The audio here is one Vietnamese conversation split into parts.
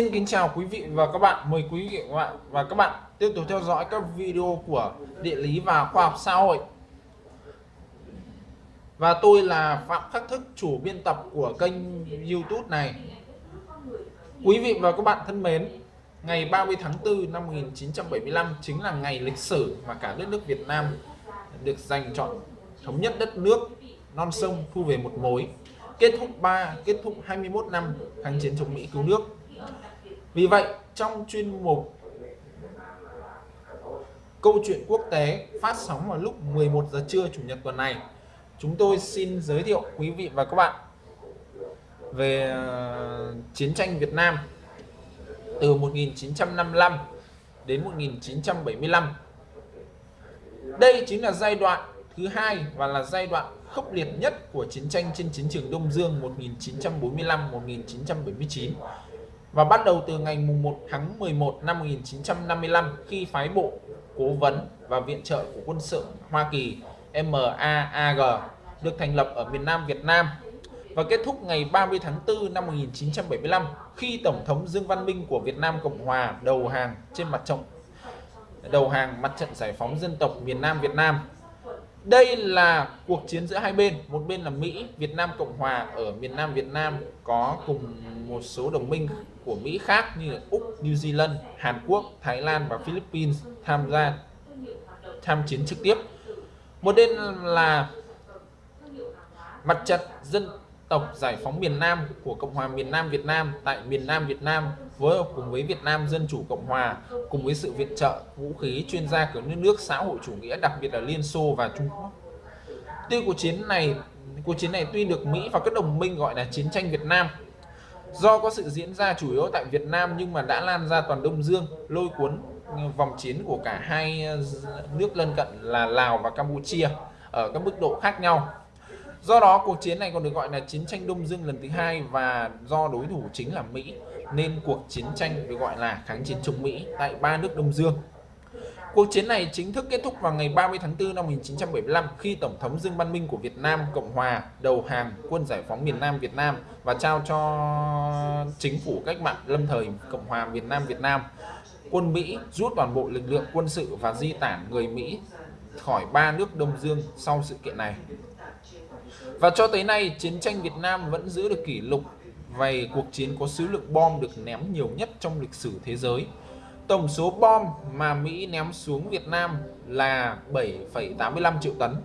Xin kính chào quý vị và các bạn. Mời quý vị và các bạn và các bạn tiếp tục theo dõi các video của địa lý và khoa học xã hội. Và tôi là Phạm Khắc Thức, chủ biên tập của kênh YouTube này. Quý vị và các bạn thân mến, ngày 30 tháng 4 năm 1975 chính là ngày lịch sử mà cả đất nước Việt Nam được giành chọn thống nhất đất nước non sông thu về một mối kết thúc 3 kết thúc 21 năm kháng chiến chống Mỹ cứu nước vì vậy, trong chuyên mục câu chuyện quốc tế phát sóng vào lúc 11 giờ trưa chủ nhật tuần này, chúng tôi xin giới thiệu quý vị và các bạn về ờ, chiến tranh Việt Nam từ 1955 đến 1975 đây chính là giai đoạn thứ hai và là giai đoạn khốc liệt nhất của chiến tranh trên chiến trường Đông Dương 1945-1979 và bắt đầu từ ngày 1 tháng 11 năm 1955 khi phái bộ cố vấn và viện trợ của quân sự Hoa Kỳ MAAG được thành lập ở miền Nam Việt Nam và kết thúc ngày 30 tháng 4 năm 1975 khi Tổng thống Dương Văn Minh của Việt Nam Cộng Hòa đầu hàng trên mặt trận, đầu hàng mặt trận giải phóng dân tộc miền Nam Việt Nam đây là cuộc chiến giữa hai bên, một bên là Mỹ, Việt Nam Cộng Hòa ở miền Nam Việt Nam có cùng một số đồng minh của Mỹ khác như là Úc, New Zealand, Hàn Quốc, Thái Lan và Philippines tham gia tham chiến trực tiếp. Một bên là mặt trận dân tộc giải phóng miền Nam của Cộng hòa miền Nam Việt Nam tại miền Nam Việt Nam, phối hợp cùng với Việt Nam Dân Chủ Cộng Hòa, cùng với sự viện trợ vũ khí chuyên gia của những nước xã hội chủ nghĩa, đặc biệt là Liên Xô và Trung Quốc. Tuy cuộc chiến này, cuộc chiến này tuy được Mỹ và các đồng minh gọi là chiến tranh Việt Nam, do có sự diễn ra chủ yếu tại Việt Nam nhưng mà đã lan ra toàn Đông Dương, lôi cuốn vòng chiến của cả hai nước lân cận là Lào và Campuchia ở các mức độ khác nhau Do đó, cuộc chiến này còn được gọi là chiến tranh Đông Dương lần thứ hai và do đối thủ chính là Mỹ, nên cuộc chiến tranh được gọi là kháng chiến chống Mỹ tại ba nước Đông Dương. Cuộc chiến này chính thức kết thúc vào ngày 30 tháng 4 năm 1975 khi Tổng thống Dương Văn Minh của Việt Nam, Cộng Hòa đầu hàng quân giải phóng miền Nam Việt Nam và trao cho chính phủ cách mạng lâm thời Cộng Hòa miền Nam Việt Nam. Quân Mỹ rút toàn bộ lực lượng quân sự và di tản người Mỹ khỏi ba nước Đông Dương sau sự kiện này. Và cho tới nay, chiến tranh Việt Nam vẫn giữ được kỷ lục về cuộc chiến có số lượng bom được ném nhiều nhất trong lịch sử thế giới. Tổng số bom mà Mỹ ném xuống Việt Nam là 7,85 triệu tấn,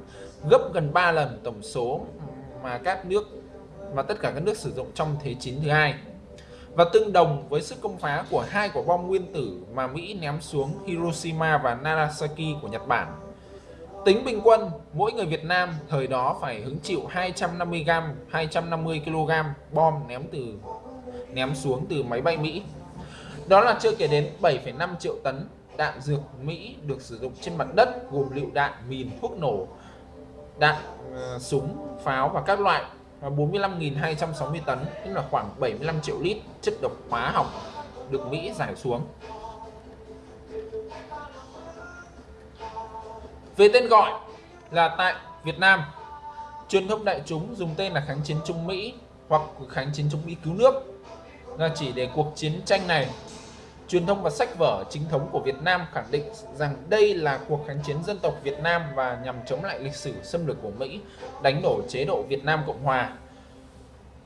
gấp gần 3 lần tổng số mà các nước mà tất cả các nước sử dụng trong Thế chiến thứ hai và tương đồng với sức công phá của hai quả bom nguyên tử mà Mỹ ném xuống Hiroshima và Nagasaki của Nhật Bản Tính bình quân, mỗi người Việt Nam thời đó phải hứng chịu 250 g, 250 kg bom ném từ ném xuống từ máy bay Mỹ. Đó là chưa kể đến 7,5 triệu tấn đạn dược Mỹ được sử dụng trên mặt đất gồm lựu đạn, mìn, thuốc nổ, đạn uh, súng, pháo và các loại và 45.260 tấn, tức là khoảng 75 triệu lít chất độc hóa học được Mỹ giải xuống. Về tên gọi là tại Việt Nam, truyền thông đại chúng dùng tên là kháng chiến chống Mỹ hoặc kháng chiến chống Mỹ cứu nước là chỉ để cuộc chiến tranh này. Truyền thông và sách vở chính thống của Việt Nam khẳng định rằng đây là cuộc kháng chiến dân tộc Việt Nam và nhằm chống lại lịch sử xâm lược của Mỹ, đánh đổ chế độ Việt Nam Cộng Hòa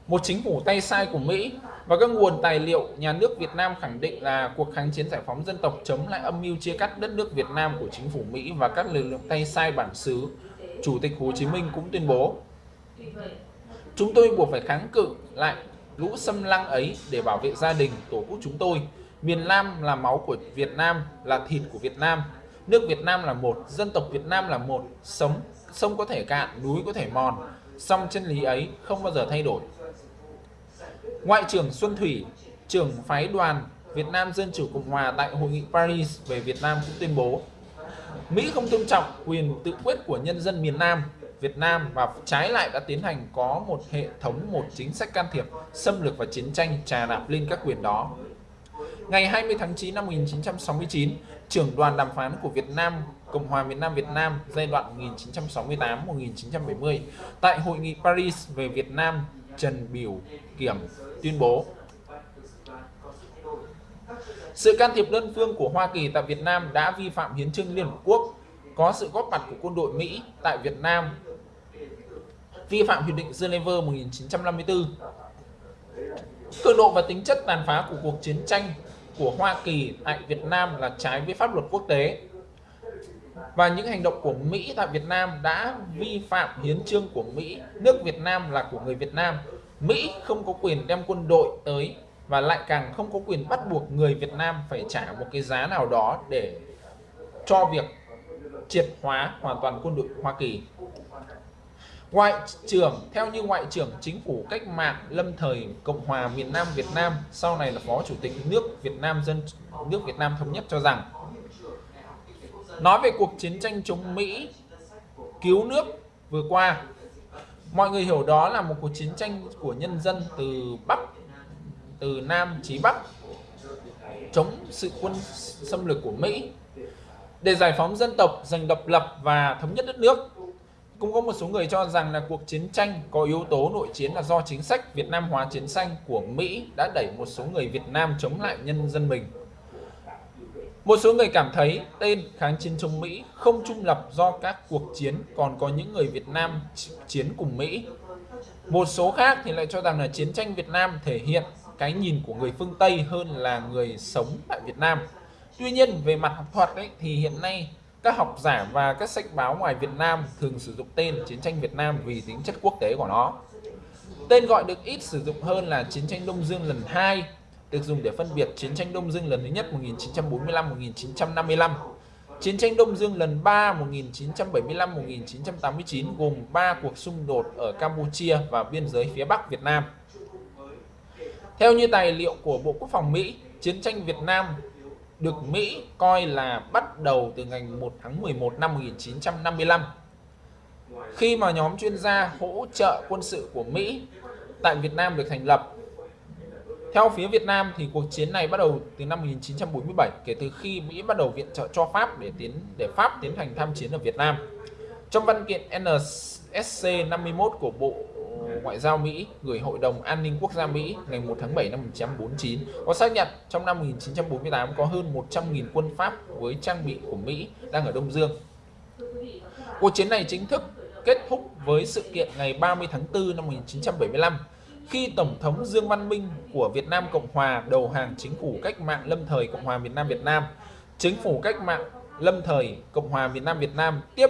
một chính phủ tay sai của Mỹ và các nguồn tài liệu nhà nước Việt Nam khẳng định là cuộc kháng chiến giải phóng dân tộc chống lại âm mưu chia cắt đất nước Việt Nam của chính phủ Mỹ và các lực lượng tay sai bản xứ. Chủ tịch Hồ Chí Minh cũng tuyên bố Chúng tôi buộc phải kháng cự lại lũ xâm lăng ấy để bảo vệ gia đình, tổ quốc chúng tôi. Miền Nam là máu của Việt Nam, là thịt của Việt Nam. Nước Việt Nam là một, dân tộc Việt Nam là một, sống, sông có thể cạn, núi có thể mòn. Song chân lý ấy không bao giờ thay đổi. Ngoại trưởng Xuân Thủy, trưởng phái đoàn Việt Nam Dân Chủ Cộng Hòa tại Hội nghị Paris về Việt Nam cũng tuyên bố Mỹ không tôn trọng quyền tự quyết của nhân dân miền Nam Việt Nam và trái lại đã tiến hành có một hệ thống một chính sách can thiệp xâm lược và chiến tranh trà đạp lên các quyền đó. Ngày 20 tháng 9 năm 1969, trưởng đoàn đàm phán của Việt Nam Cộng hòa miền Nam Việt Nam giai đoạn 1968-1970 tại Hội nghị Paris về Việt Nam Trần Biểu Kiểm tuyên bố. Sự can thiệp đơn phương của Hoa Kỳ tại Việt Nam đã vi phạm hiến trương Liên Hợp Quốc, có sự góp mặt của quân đội Mỹ tại Việt Nam, vi phạm Hiệp định Geneva 1954. Cường độ và tính chất tàn phá của cuộc chiến tranh của Hoa Kỳ tại Việt Nam là trái với pháp luật quốc tế và những hành động của Mỹ tại Việt Nam đã vi phạm hiến trương của Mỹ. Nước Việt Nam là của người Việt Nam. Mỹ không có quyền đem quân đội tới và lại càng không có quyền bắt buộc người Việt Nam phải trả một cái giá nào đó để cho việc triệt hóa hoàn toàn quân đội Hoa Kỳ. Ngoại trưởng, theo như Ngoại trưởng Chính phủ Cách mạng Lâm thời Cộng hòa miền Nam Việt Nam, sau này là Phó Chủ tịch nước Việt Nam dân, nước Việt Nam thống nhất cho rằng nói về cuộc chiến tranh chống Mỹ cứu nước vừa qua mọi người hiểu đó là một cuộc chiến tranh của nhân dân từ Bắc từ Nam chí Bắc chống sự quân xâm lược của Mỹ để giải phóng dân tộc, giành độc lập và thống nhất đất nước. Cũng có một số người cho rằng là cuộc chiến tranh có yếu tố nội chiến là do chính sách Việt Nam hóa chiến tranh của Mỹ đã đẩy một số người Việt Nam chống lại nhân dân mình. Một số người cảm thấy tên kháng chiến chống Mỹ không trung lập do các cuộc chiến còn có những người Việt Nam chiến cùng Mỹ. Một số khác thì lại cho rằng là chiến tranh Việt Nam thể hiện cái nhìn của người phương Tây hơn là người sống tại Việt Nam. Tuy nhiên về mặt học thuật ấy, thì hiện nay các học giả và các sách báo ngoài Việt Nam thường sử dụng tên chiến tranh Việt Nam vì tính chất quốc tế của nó. Tên gọi được ít sử dụng hơn là chiến tranh Đông Dương lần 2 được dùng để phân biệt chiến tranh Đông Dương lần thứ nhất 1945-1955, chiến tranh Đông Dương lần 3 1975-1989 gồm 3 cuộc xung đột ở Campuchia và biên giới phía Bắc Việt Nam. Theo như tài liệu của Bộ Quốc phòng Mỹ, chiến tranh Việt Nam được Mỹ coi là bắt đầu từ ngày 1 tháng 11 năm 1955 khi mà nhóm chuyên gia hỗ trợ quân sự của Mỹ tại Việt Nam được thành lập theo phía Việt Nam thì cuộc chiến này bắt đầu từ năm 1947 kể từ khi Mỹ bắt đầu viện trợ cho Pháp để tiến, để Pháp tiến hành tham chiến ở Việt Nam. Trong văn kiện NSC 51 của Bộ Ngoại giao Mỹ gửi Hội đồng An ninh Quốc gia Mỹ ngày 1 tháng 7 năm 1949 có xác nhận trong năm 1948 có hơn 100.000 quân Pháp với trang bị của Mỹ đang ở Đông Dương. Cuộc chiến này chính thức kết thúc với sự kiện ngày 30 tháng 4 năm 1975 khi Tổng thống Dương Văn Minh của Việt Nam Cộng Hòa đầu hàng chính phủ cách mạng lâm thời Cộng hòa miền Nam Việt Nam, chính phủ cách mạng lâm thời Cộng hòa miền Nam Việt Nam tiếp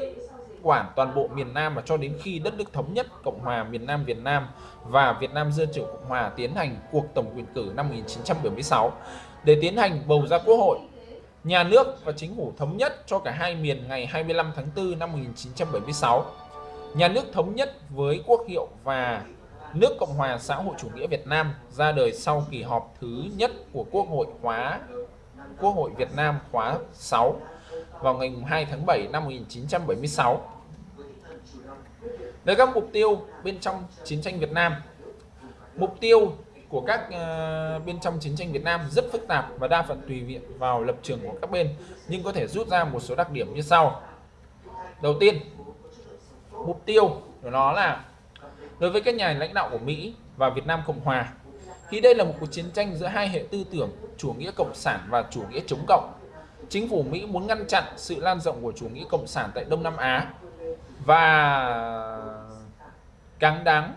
quản toàn bộ miền Nam và cho đến khi đất nước thống nhất Cộng hòa miền Nam Việt Nam và Việt Nam Dân chủ Cộng hòa tiến hành cuộc tổng tuyển cử năm 1976 để tiến hành bầu ra quốc hội. Nhà nước và chính phủ thống nhất cho cả hai miền ngày 25 tháng 4 năm 1976. Nhà nước thống nhất với quốc hiệu và nước Cộng hòa xã hội chủ nghĩa Việt Nam ra đời sau kỳ họp thứ nhất của Quốc hội khóa Quốc hội Việt Nam khóa 6 vào ngày 2 tháng 7 năm 1976. Về các mục tiêu bên trong chiến tranh Việt Nam. Mục tiêu của các uh, bên trong chiến tranh Việt Nam rất phức tạp và đa phần tùy viện vào lập trường của các bên nhưng có thể rút ra một số đặc điểm như sau. Đầu tiên, mục tiêu của nó là đối với các nhà lãnh đạo của Mỹ và Việt Nam Cộng Hòa khi đây là một cuộc chiến tranh giữa hai hệ tư tưởng, chủ nghĩa cộng sản và chủ nghĩa chống cộng. Chính phủ Mỹ muốn ngăn chặn sự lan rộng của chủ nghĩa cộng sản tại Đông Nam Á và cáng đáng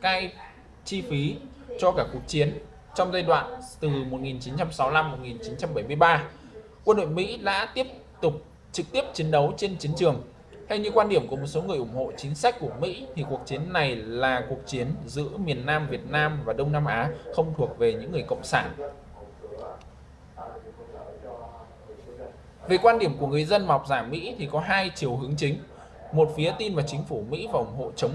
cai chi phí cho cả cuộc chiến trong giai đoạn từ 1965-1973. Quân đội Mỹ đã tiếp tục trực tiếp chiến đấu trên chiến trường theo như quan điểm của một số người ủng hộ chính sách của Mỹ, thì cuộc chiến này là cuộc chiến giữa miền Nam Việt Nam và Đông Nam Á, không thuộc về những người cộng sản. Về quan điểm của người dân và học giả Mỹ thì có hai chiều hướng chính. Một phía tin vào chính phủ Mỹ và ủng hộ chống,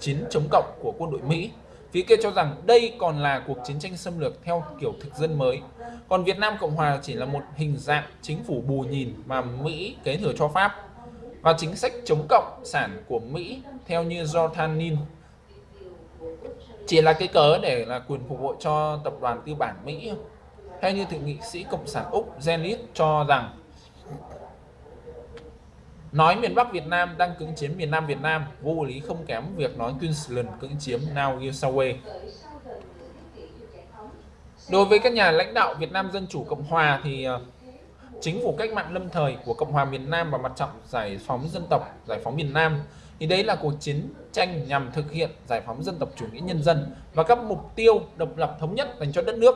chiến chống cộng của quân đội Mỹ. Phía kia cho rằng đây còn là cuộc chiến tranh xâm lược theo kiểu thực dân mới. Còn Việt Nam Cộng Hòa chỉ là một hình dạng chính phủ bù nhìn mà Mỹ kế thừa cho Pháp và chính sách chống cộng sản của Mỹ, theo như Jordanin chỉ là cái cớ để là quyền phục vụ cho tập đoàn tư bản Mỹ. Hay như thượng nghị sĩ cộng sản Úc Zenit cho rằng, nói miền Bắc Việt Nam đang cưỡng chiếm miền Nam Việt Nam, vô lý không kém việc nói Queensland cưỡng chiếm New South Wales Đối với các nhà lãnh đạo Việt Nam Dân Chủ Cộng Hòa thì ờ, chính phủ cách mạng lâm thời của Cộng hòa miền Nam và mặt trận giải phóng dân tộc, giải phóng miền Nam thì đấy là cuộc chiến tranh nhằm thực hiện giải phóng dân tộc chủ nghĩa nhân dân và các mục tiêu độc lập thống nhất dành cho đất nước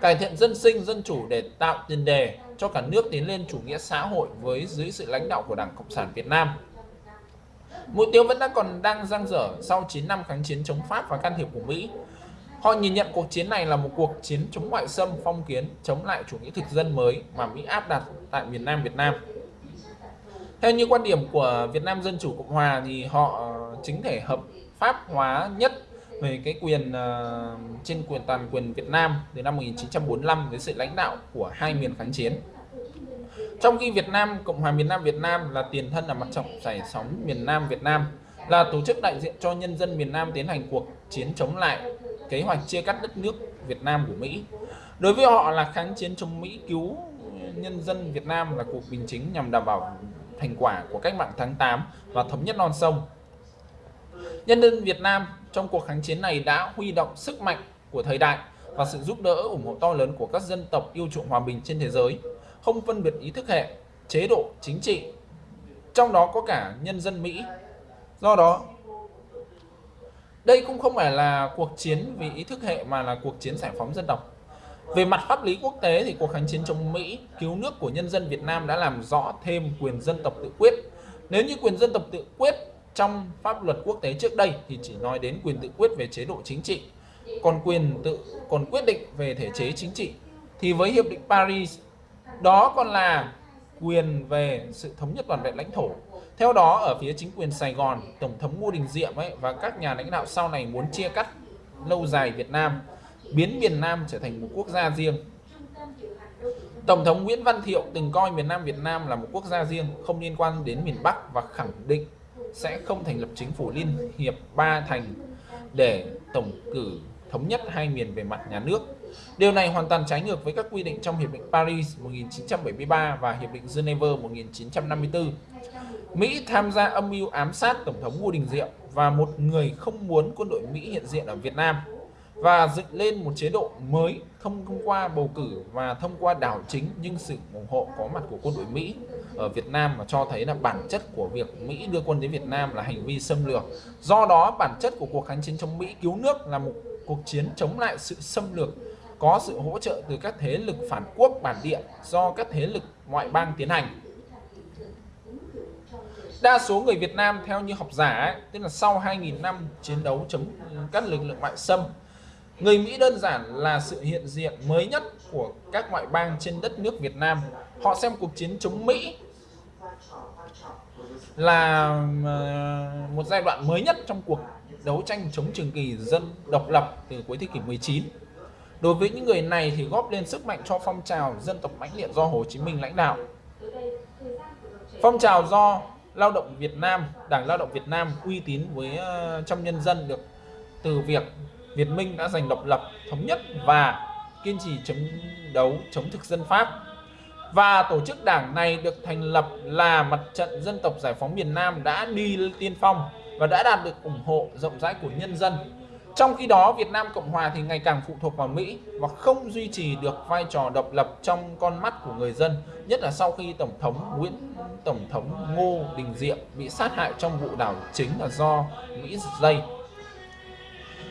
cải thiện dân sinh dân chủ để tạo tiền đề cho cả nước tiến lên chủ nghĩa xã hội với dưới sự lãnh đạo của Đảng Cộng sản Việt Nam. Mục tiêu vẫn đang còn đang dang dở sau 9 năm kháng chiến chống Pháp và can thiệp của Mỹ. Họ nhìn nhận cuộc chiến này là một cuộc chiến chống ngoại xâm phong kiến, chống lại chủ nghĩa thực dân mới mà Mỹ áp đặt tại miền Nam Việt Nam. Theo như quan điểm của Việt Nam Dân Chủ Cộng Hòa thì họ ờ, chính thể hợp pháp hóa nhất về cái quyền uh, trên quyền toàn quyền Việt Nam từ năm 1945 với sự lãnh đạo của hai miền kháng chiến. Trong khi Việt Nam, Cộng hòa miền Nam Việt Nam là tiền thân là mặt trận giải phóng miền Nam Việt Nam, là tổ chức đại diện cho nhân dân miền Nam tiến hành cuộc chiến chống lại kế hoạch chia cắt đất nước Việt Nam của Mỹ. Đối với họ là kháng chiến chống Mỹ cứu nhân dân Việt Nam là cuộc bình chính nhằm đảm bảo thành quả của cách mạng tháng 8 và thống nhất non sông. Nhân dân Việt Nam trong cuộc kháng chiến này đã huy động sức mạnh của thời đại và sự giúp đỡ ủng hộ to lớn của các dân tộc yêu chuộng hòa bình trên thế giới, không phân biệt ý thức hệ, chế độ chính trị, trong đó có cả nhân dân Mỹ. Do đó, đây cũng không phải là cuộc chiến vì ý thức hệ mà là cuộc chiến giải phóng dân tộc. Về mặt pháp lý quốc tế thì cuộc kháng chiến chống Mỹ cứu nước của nhân dân Việt Nam đã làm rõ thêm quyền dân tộc tự quyết. Nếu như quyền dân tộc tự quyết trong pháp luật quốc tế trước đây thì chỉ nói đến quyền tự quyết về chế độ chính trị, còn quyền tự còn quyết định về thể chế chính trị thì với hiệp định Paris đó còn là quyền về sự thống nhất toàn vẹn lãnh thổ. Theo đó ở phía chính quyền Sài Gòn, Tổng thống Ngô Đình Diệm ấy và các nhà lãnh đạo sau này muốn chia cắt lâu dài Việt Nam, biến miền Nam trở thành một quốc gia riêng. Tổng thống Nguyễn Văn Thiệu từng coi miền Nam Việt Nam là một quốc gia riêng không liên quan đến miền Bắc và khẳng định sẽ không thành lập chính phủ liên hiệp ba thành để tổng cử thống nhất hai miền về mặt nhà nước. Điều này hoàn toàn trái ngược với các quy định trong Hiệp định Paris 1973 và Hiệp định Geneva 1954. Mỹ tham gia âm mưu ám sát Tổng thống Ngô Đình Diệm và một người không muốn quân đội Mỹ hiện diện ở Việt Nam và dựng lên một chế độ mới không thông qua bầu cử và thông qua đảo chính nhưng sự ủng hộ có mặt của quân đội Mỹ ở Việt Nam mà cho thấy là bản chất của việc Mỹ đưa quân đến Việt Nam là hành vi xâm lược. Do đó, bản chất của cuộc kháng chiến chống Mỹ cứu nước là một cuộc chiến chống lại sự xâm lược có sự hỗ trợ từ các thế lực phản quốc bản địa do các thế lực ngoại bang tiến hành. Đa số người Việt Nam theo như học giả ấy, tức là sau 2.000 năm chiến đấu chống các lực lượng ngoại xâm Người Mỹ đơn giản là sự hiện diện mới nhất của các ngoại bang trên đất nước Việt Nam. Họ xem cuộc chiến chống Mỹ là ờ, một giai đoạn mới nhất trong cuộc đấu tranh chống trường kỳ dân độc lập từ cuối thế kỷ 19. Đối với những người này thì góp lên sức mạnh cho phong trào dân tộc mãnh liệt do Hồ Chí Minh lãnh đạo. Phong trào do lao động Việt Nam, Đảng Lao động Việt Nam uy tín với ờ, trong nhân dân được từ việc Việt Minh đã giành độc lập, thống nhất và kiên trì chống đấu chống thực dân Pháp. Và tổ chức đảng này được thành lập là Mặt trận Dân tộc Giải phóng miền Nam đã đi tiên phong và đã đạt được ủng hộ rộng rãi của nhân dân. Trong khi đó, Việt Nam Cộng Hòa thì ngày càng phụ thuộc vào Mỹ và không duy trì được vai trò độc lập trong con mắt của người dân, nhất là sau khi Tổng thống Nguyễn Tổng thống Ngô Đình Diệm bị sát hại trong vụ đảo chính là do Mỹ dây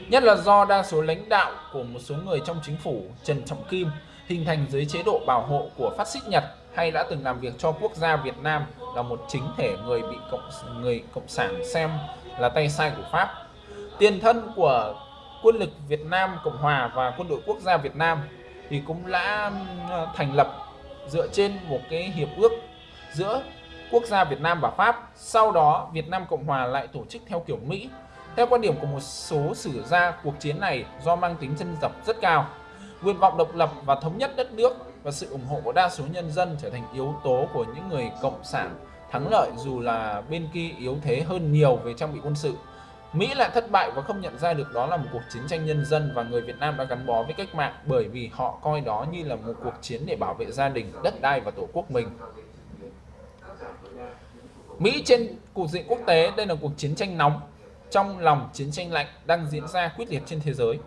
nhất là do đa số lãnh đạo của một số người trong chính phủ Trần Trọng Kim hình thành dưới chế độ bảo hộ của phát xít Nhật hay đã từng làm việc cho quốc gia Việt Nam là một chính thể người bị cộng người cộng sản xem là tay sai của Pháp. Tiền thân của quân lực Việt Nam Cộng Hòa và quân đội quốc gia Việt Nam thì cũng đã ờ, thành lập dựa trên một cái hiệp ước giữa quốc gia Việt Nam và Pháp. Sau đó Việt Nam Cộng Hòa lại tổ chức theo kiểu Mỹ theo quan điểm của một số sử gia, cuộc chiến này do mang tính chân dập rất cao. Nguyện vọng độc lập và thống nhất đất nước và sự ủng hộ của đa số nhân dân trở thành yếu tố của những người cộng sản thắng lợi dù là bên kia yếu thế hơn nhiều về trang bị quân sự. Mỹ lại thất bại và không nhận ra được đó là một cuộc chiến tranh nhân dân và người Việt Nam đã gắn bó với cách mạng bởi vì họ coi đó như là một cuộc chiến để bảo vệ gia đình, đất đai và tổ quốc mình. Mỹ trên cục diện quốc tế đây là cuộc chiến tranh nóng trong lòng chiến tranh lạnh đang diễn ra quyết liệt trên thế giới.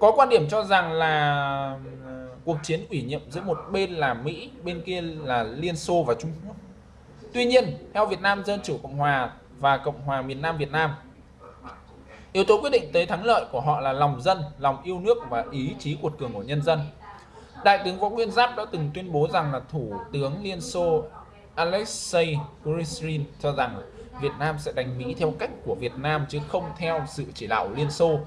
có quan điểm cho rằng là ừ, cuộc chiến ủy nhiệm giữa một bên là Mỹ, bên kia là Liên Xô và Trung Quốc. Tuy nhiên, theo Việt Nam Dân Chủ Cộng Hòa và Cộng hòa miền Nam Việt Nam, yếu tố quyết định tới thắng lợi của họ là lòng dân, lòng yêu nước và ý chí cuột cường của nhân dân. Đại tướng Võ Nguyên Giáp đã từng tuyên bố rằng là Thủ tướng Liên Xô Alexei Kuryshkin cho rằng Việt Nam sẽ đánh Mỹ theo cách của Việt Nam chứ không theo sự chỉ đạo Liên Xô.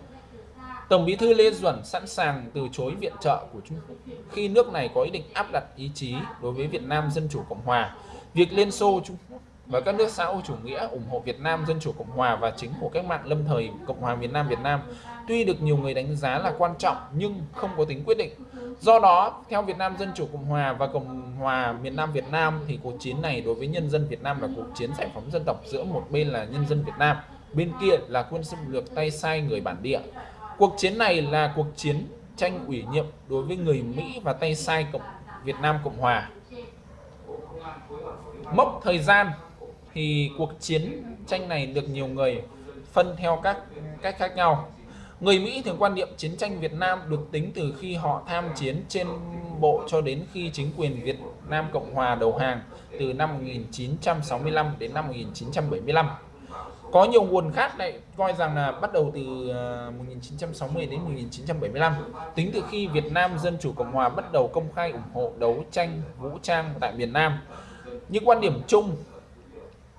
Tổng bí thư Lê Duẩn sẵn sàng từ chối viện trợ của Trung Quốc khi nước này có ý định áp đặt ý chí đối với Việt Nam Dân Chủ Cộng Hòa. Việc Liên Xô Trung Quốc và các nước xã hội chủ nghĩa ủng hộ Việt Nam Dân Chủ Cộng Hòa và chính phủ cách mạng lâm thời Cộng hòa miền Nam Việt Nam tuy được nhiều người đánh giá là quan trọng nhưng không có tính quyết định. Do đó, theo Việt Nam Dân Chủ Cộng Hòa và Cộng hòa miền Nam Việt Nam thì cuộc chiến này đối với nhân dân Việt Nam là cuộc chiến giải phóng dân tộc giữa một bên là nhân dân Việt Nam, bên kia là quân xâm lược tay sai người bản địa. Cuộc chiến này là cuộc chiến tranh ủy nhiệm đối với người Mỹ và tay sai Cộng Việt Nam Cộng Hòa. Mốc thời gian thì cuộc chiến tranh này được nhiều người phân theo các cách khác nhau. Người Mỹ thường quan niệm chiến tranh Việt Nam được tính từ khi họ tham chiến trên bộ cho đến khi chính quyền Việt Nam Cộng Hòa đầu hàng từ năm 1965 đến năm 1975. Có nhiều nguồn khác lại coi rằng là bắt đầu từ à, 1960 đến 1975, tính từ khi Việt Nam Dân Chủ Cộng Hòa bắt đầu công khai ủng hộ đấu tranh vũ trang tại miền Nam. Những quan điểm chung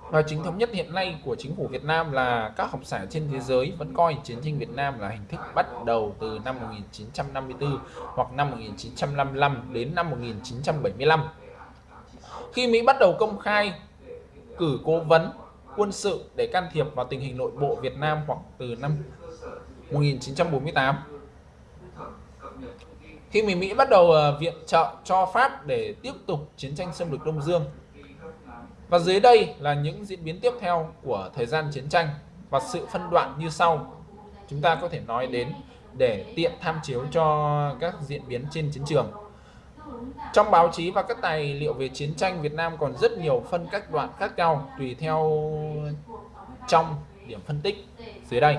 và chính thống nhất hiện nay của chính phủ Việt Nam là các học giả trên thế giới vẫn coi chiến tranh Việt Nam là hình thức bắt đầu từ năm 1954 hoặc năm 1955 đến năm 1975. Khi Mỹ bắt đầu công khai cử cố vấn, quân sự để can thiệp vào tình hình nội bộ Việt Nam hoặc từ năm 1948. Khi Mỹ bắt đầu ờ, viện trợ cho Pháp để tiếp tục chiến tranh xâm lược Đông Dương và dưới đây là những diễn biến tiếp theo của thời gian chiến tranh và sự phân đoạn như sau. Chúng ta có thể nói đến để tiện tham chiếu cho các diễn biến trên chiến trường. Trong báo chí và các tài liệu về chiến tranh, Việt Nam còn rất nhiều phân các đoạn khác nhau tùy theo trong điểm phân tích dưới đây.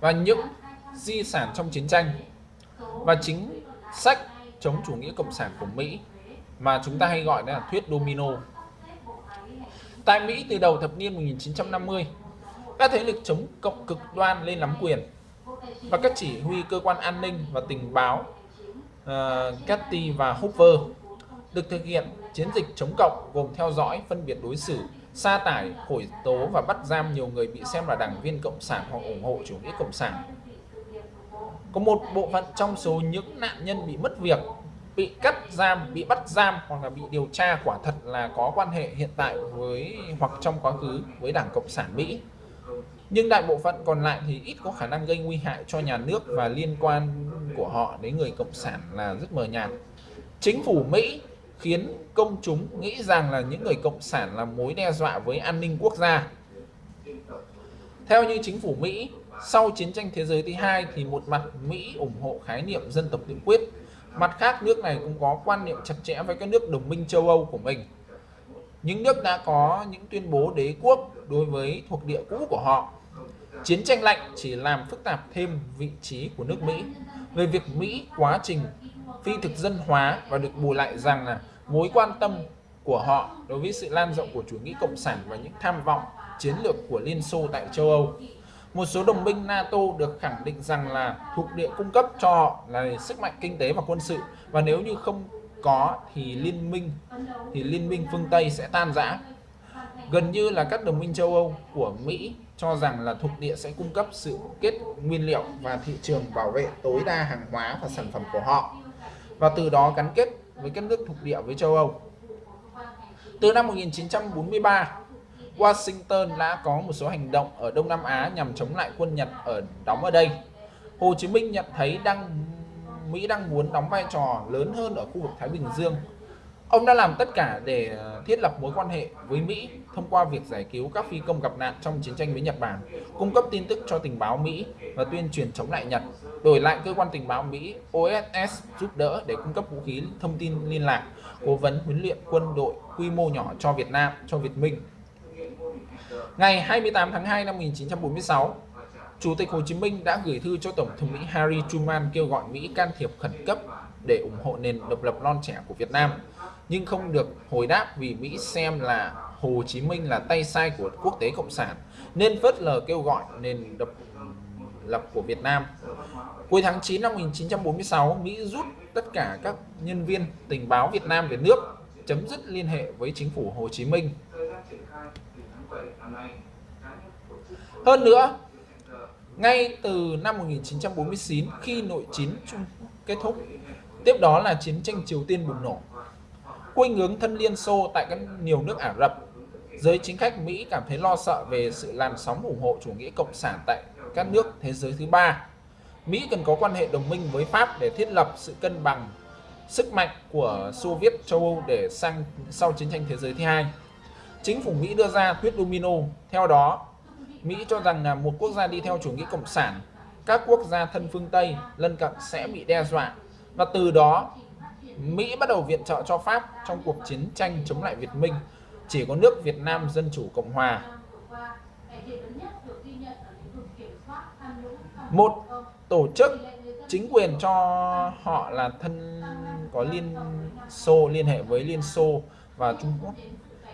Và những di sản trong chiến tranh và chính sách chống chủ nghĩa cộng sản của Mỹ mà chúng ta hay gọi là thuyết domino. Tại Mỹ từ đầu thập niên 1950, các thế lực chống cộng cực đoan lên nắm quyền và các chỉ huy cơ quan an ninh và tình báo uh, và Hoover được thực hiện chiến dịch chống cộng gồm theo dõi, phân biệt đối xử, sa tải, khởi tố và bắt giam nhiều người bị xem là đảng viên cộng sản hoặc ủng hộ chủ nghĩa cộng sản. Có một bộ phận trong số những nạn nhân bị mất việc bị cắt giam, bị bắt giam hoặc là bị điều tra quả thật là có quan hệ hiện tại với hoặc trong quá khứ với Đảng Cộng sản Mỹ. Nhưng đại bộ phận còn lại thì ít có khả năng gây nguy hại cho nhà nước và liên quan của họ đến người Cộng sản là rất mờ nhạt. Chính phủ Mỹ khiến công chúng nghĩ rằng là những người Cộng sản là mối đe dọa với an ninh quốc gia. Theo như chính phủ Mỹ, sau chiến tranh thế giới thứ hai thì một mặt Mỹ ủng hộ khái niệm dân tộc tự quyết Mặt khác, nước này cũng có quan niệm chặt chẽ với các nước đồng minh châu Âu của mình. Những nước đã có những tuyên bố đế quốc đối với thuộc địa cũ của họ. Chiến tranh lạnh chỉ làm phức tạp thêm vị trí của nước Mỹ. Về việc Mỹ quá trình phi thực dân hóa và được bù lại rằng là mối quan tâm của họ đối với sự lan rộng của chủ nghĩa cộng sản và những tham vọng chiến lược của Liên Xô tại châu Âu một số đồng minh NATO được khẳng định rằng là thuộc địa cung cấp cho họ là sức mạnh kinh tế và quân sự và nếu như không có thì liên minh thì liên minh phương Tây sẽ tan rã. Gần như là các đồng minh châu Âu của Mỹ cho rằng là thuộc địa sẽ cung cấp sự kết nguyên liệu và thị trường bảo vệ tối đa hàng hóa và sản phẩm của họ và từ đó gắn kết với các nước thuộc địa với châu Âu. Từ năm 1943, Washington đã có một số hành động ở Đông Nam Á nhằm chống lại quân Nhật ở đóng ở đây. Hồ Chí Minh nhận thấy đang Mỹ đang muốn đóng vai trò lớn hơn ở khu vực Thái Bình Dương. Ông đã làm tất cả để ờ, thiết lập mối quan hệ với Mỹ thông qua việc giải cứu các phi công gặp nạn trong chiến tranh với Nhật Bản, cung cấp tin tức cho tình báo Mỹ và tuyên truyền chống lại Nhật. Đổi lại cơ quan tình báo Mỹ OSS giúp đỡ để cung cấp vũ khí, thông tin liên lạc, cố vấn huấn luyện quân đội quy mô nhỏ cho Việt Nam, cho Việt Minh Ngày 28 tháng 2 năm 1946, Chủ tịch Hồ Chí Minh đã gửi thư cho Tổng thống Mỹ Harry Truman kêu gọi Mỹ can thiệp khẩn cấp để ủng hộ nền độc lập non trẻ của Việt Nam, nhưng không được hồi đáp vì Mỹ xem là Hồ Chí Minh là tay sai của quốc tế cộng sản, nên phớt lờ kêu gọi nền độc lập của Việt Nam. Cuối tháng 9 năm 1946, Mỹ rút tất cả các nhân viên tình báo Việt Nam về nước, chấm dứt liên hệ với chính phủ Hồ Chí Minh. Hơn nữa, ngay từ năm 1949 khi nội chiến Trung kết thúc, tiếp đó là chiến tranh Triều Tiên bùng nổ. Khuynh hướng thân Liên Xô tại các nhiều nước Ả Rập, giới chính khách Mỹ cảm thấy lo sợ về sự làn sóng ủng hộ chủ nghĩa cộng sản tại các nước thế giới thứ ba. Mỹ cần có quan hệ đồng minh với Pháp để thiết lập sự cân bằng sức mạnh của Xô Viết châu Âu để sang sau chiến tranh thế giới thứ hai. Chính phủ Mỹ đưa ra thuyết domino. Theo đó, Mỹ cho rằng là một quốc gia đi theo chủ nghĩa cộng sản, các quốc gia thân phương Tây lân cận sẽ bị đe dọa và từ đó Mỹ bắt đầu viện trợ cho Pháp trong cuộc chiến tranh chống lại Việt Minh. Chỉ có nước Việt Nam Dân Chủ Cộng Hòa. Một tổ chức chính quyền cho họ là thân có liên xô liên hệ với Liên Xô và Trung Quốc.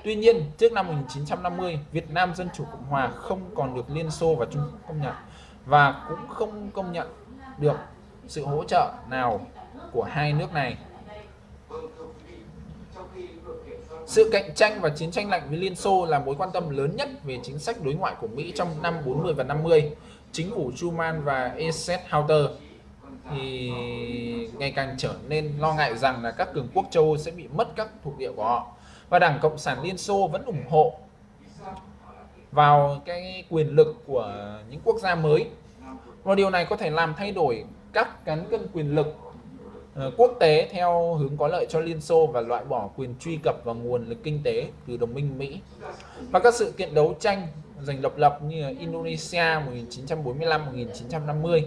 Tuy nhiên, trước năm 1950, Việt Nam Dân Chủ Cộng Hòa không còn được Liên Xô và Trung Quốc công nhận và cũng không công nhận được sự hỗ trợ nào của hai nước này. Sự cạnh tranh và chiến tranh lạnh với Liên Xô là mối quan tâm lớn nhất về chính sách đối ngoại của Mỹ trong năm 40 và 50. Chính phủ Truman và Eisenhower thì ngày càng trở nên lo ngại rằng là các cường quốc châu Âu sẽ bị mất các thuộc địa của họ và Đảng Cộng sản Liên Xô vẫn ủng hộ vào cái quyền lực của những quốc gia mới. Và điều này có thể làm thay đổi các cán cân quyền lực ờ, quốc tế theo hướng có lợi cho Liên Xô và loại bỏ quyền truy cập vào nguồn lực kinh tế từ đồng minh Mỹ. Và các sự kiện đấu tranh giành độc lập như Indonesia 1945-1950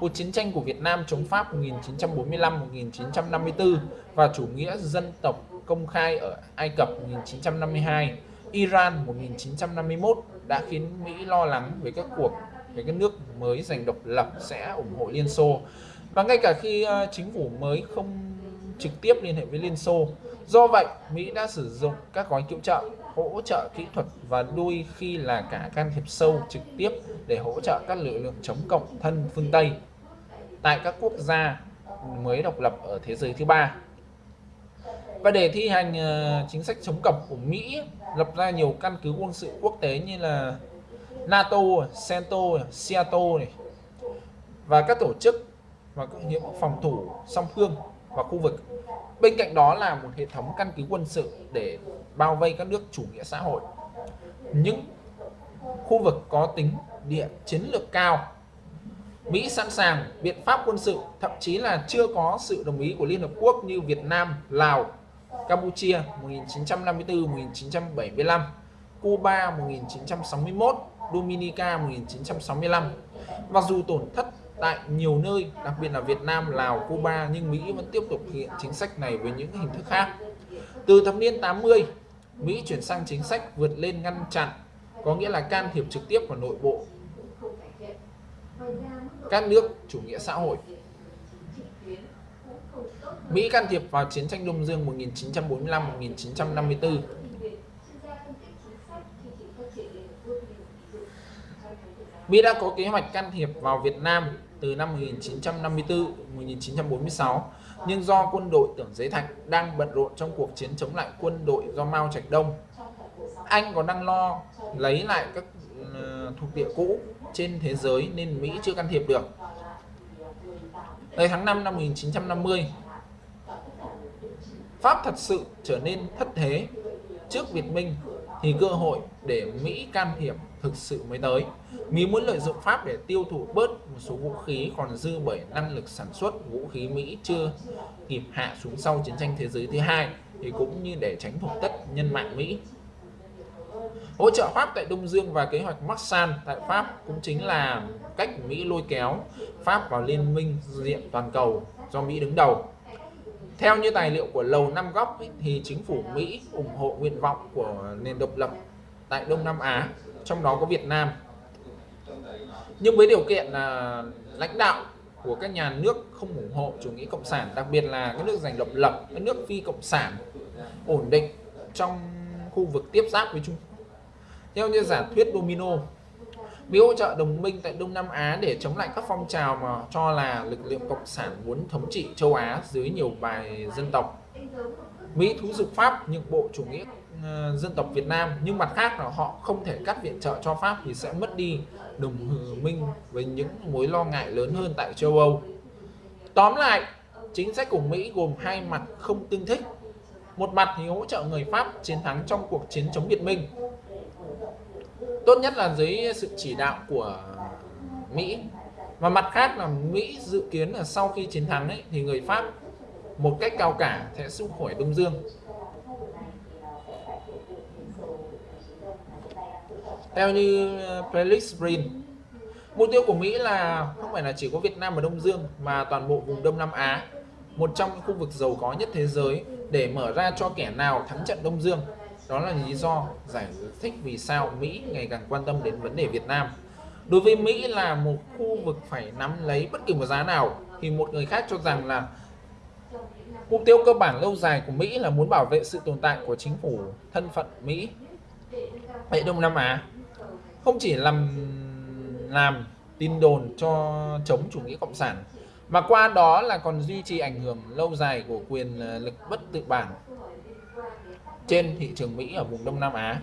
cuộc chiến tranh của Việt Nam chống Pháp 1945-1954 và chủ nghĩa dân tộc công khai ở Ai Cập 1952, Iran 1951 đã khiến Mỹ lo lắng về các cuộc về các nước mới giành độc lập sẽ ủng hộ Liên Xô. Và ngay cả khi ờ, chính phủ mới không trực tiếp liên hệ với Liên Xô. Do vậy, Mỹ đã sử dụng các gói cứu trợ, hỗ trợ kỹ thuật và đôi khi là cả can thiệp sâu trực tiếp để hỗ trợ các lực lượng chống cộng thân phương Tây tại các quốc gia mới độc lập ở thế giới thứ ba. Và để thi hành uh, chính sách chống cọc của Mỹ lập ra nhiều căn cứ quân sự quốc tế như là NATO, CENTO, SEATO này và các tổ chức và các nhiệm phòng thủ song phương và khu vực. Bên cạnh đó là một hệ thống căn cứ quân sự để bao vây các nước chủ nghĩa xã hội. Những khu vực có tính địa chiến lược cao Mỹ sẵn sàng biện pháp quân sự, thậm chí là chưa có sự đồng ý của Liên Hợp Quốc như Việt Nam, Lào, Campuchia 1954-1975, Cuba 1961, Dominica 1965. Mặc dù tổn thất tại nhiều nơi, đặc biệt là Việt Nam, Lào, Cuba nhưng Mỹ vẫn tiếp tục thực hiện chính sách này với những hình thức khác. Từ thập niên 80, Mỹ chuyển sang chính sách vượt lên ngăn chặn, có nghĩa là can thiệp trực tiếp vào nội bộ các nước chủ nghĩa xã hội. Mỹ can thiệp vào chiến tranh Đông Dương 1945-1954. Mỹ đã có kế hoạch can thiệp vào Việt Nam từ năm 1954-1946, nhưng do quân đội tưởng Giới Thạch đang bận rộn trong cuộc chiến chống lại quân đội do Mao Trạch Đông, Anh còn đang lo lấy lại các ờ, thuộc địa cũ trên thế giới nên Mỹ chưa can thiệp được. Tới tháng 5 năm 1950, Pháp thật sự trở nên thất thế trước Việt Minh thì cơ hội để Mỹ can thiệp thực sự mới tới. Mỹ muốn lợi dụng Pháp để tiêu thụ bớt một số vũ khí còn dư bởi năng lực sản xuất vũ khí Mỹ chưa kịp hạ xuống sau chiến tranh thế giới thứ hai thì cũng như để tránh thuộc tất nhân mạng Mỹ. Hỗ trợ Pháp tại Đông Dương và kế hoạch Marshall tại Pháp cũng chính là cách Mỹ lôi kéo Pháp vào liên minh diện toàn cầu do Mỹ đứng đầu. Theo như tài liệu của Lầu Năm Góc ấy, thì chính phủ Mỹ ủng hộ nguyện vọng của nền độc lập tại Đông Nam Á, trong đó có Việt Nam. nhưng với điều kiện là lãnh đạo của các nhà nước không ủng hộ chủ nghĩa cộng sản đặc biệt là các nước giành độc lập các nước phi cộng sản ổn định trong khu vực tiếp giáp với Trung theo như giả thuyết domino Mỹ hỗ trợ đồng minh tại Đông Nam Á để chống lại các phong trào mà cho là lực lượng cộng sản muốn thống trị châu Á dưới nhiều bài dân tộc Mỹ thú dục Pháp nhượng bộ chủ nghĩa ờ, dân tộc Việt Nam nhưng mặt khác là họ không thể cắt viện trợ cho Pháp thì sẽ mất đi đồng minh với những mối lo ngại lớn hơn tại châu Âu. Tóm lại, chính sách của Mỹ gồm hai mặt không tương thích. Một mặt thì hỗ trợ người Pháp chiến thắng trong cuộc chiến chống Việt Minh. Tốt nhất là dưới sự chỉ đạo của Mỹ. Và mặt khác là Mỹ dự kiến là sau khi chiến thắng ấy, thì người Pháp một cách cao cả sẽ xung khỏi Đông Dương. Theo như ờ, Felix Brin, mục tiêu của Mỹ là không phải là chỉ có Việt Nam và Đông Dương mà toàn bộ vùng Đông Nam Á, một trong những khu vực giàu có nhất thế giới để mở ra cho kẻ nào thắng trận Đông Dương. Đó là lý do giải thích vì sao Mỹ ngày càng quan tâm đến vấn đề Việt Nam. Đối với Mỹ là một khu vực phải nắm lấy bất kỳ một giá nào, thì một người khác cho rằng là Mục tiêu cơ bản lâu dài của Mỹ là muốn bảo vệ sự tồn tại của chính phủ thân phận Mỹ tại Đông Nam Á. Không chỉ làm làm tin đồn cho chống chủ nghĩa cộng sản, mà qua đó là còn duy trì ảnh hưởng lâu dài của quyền ờ, lực bất tự bản trên thị trường Mỹ ở vùng Đông Nam Á.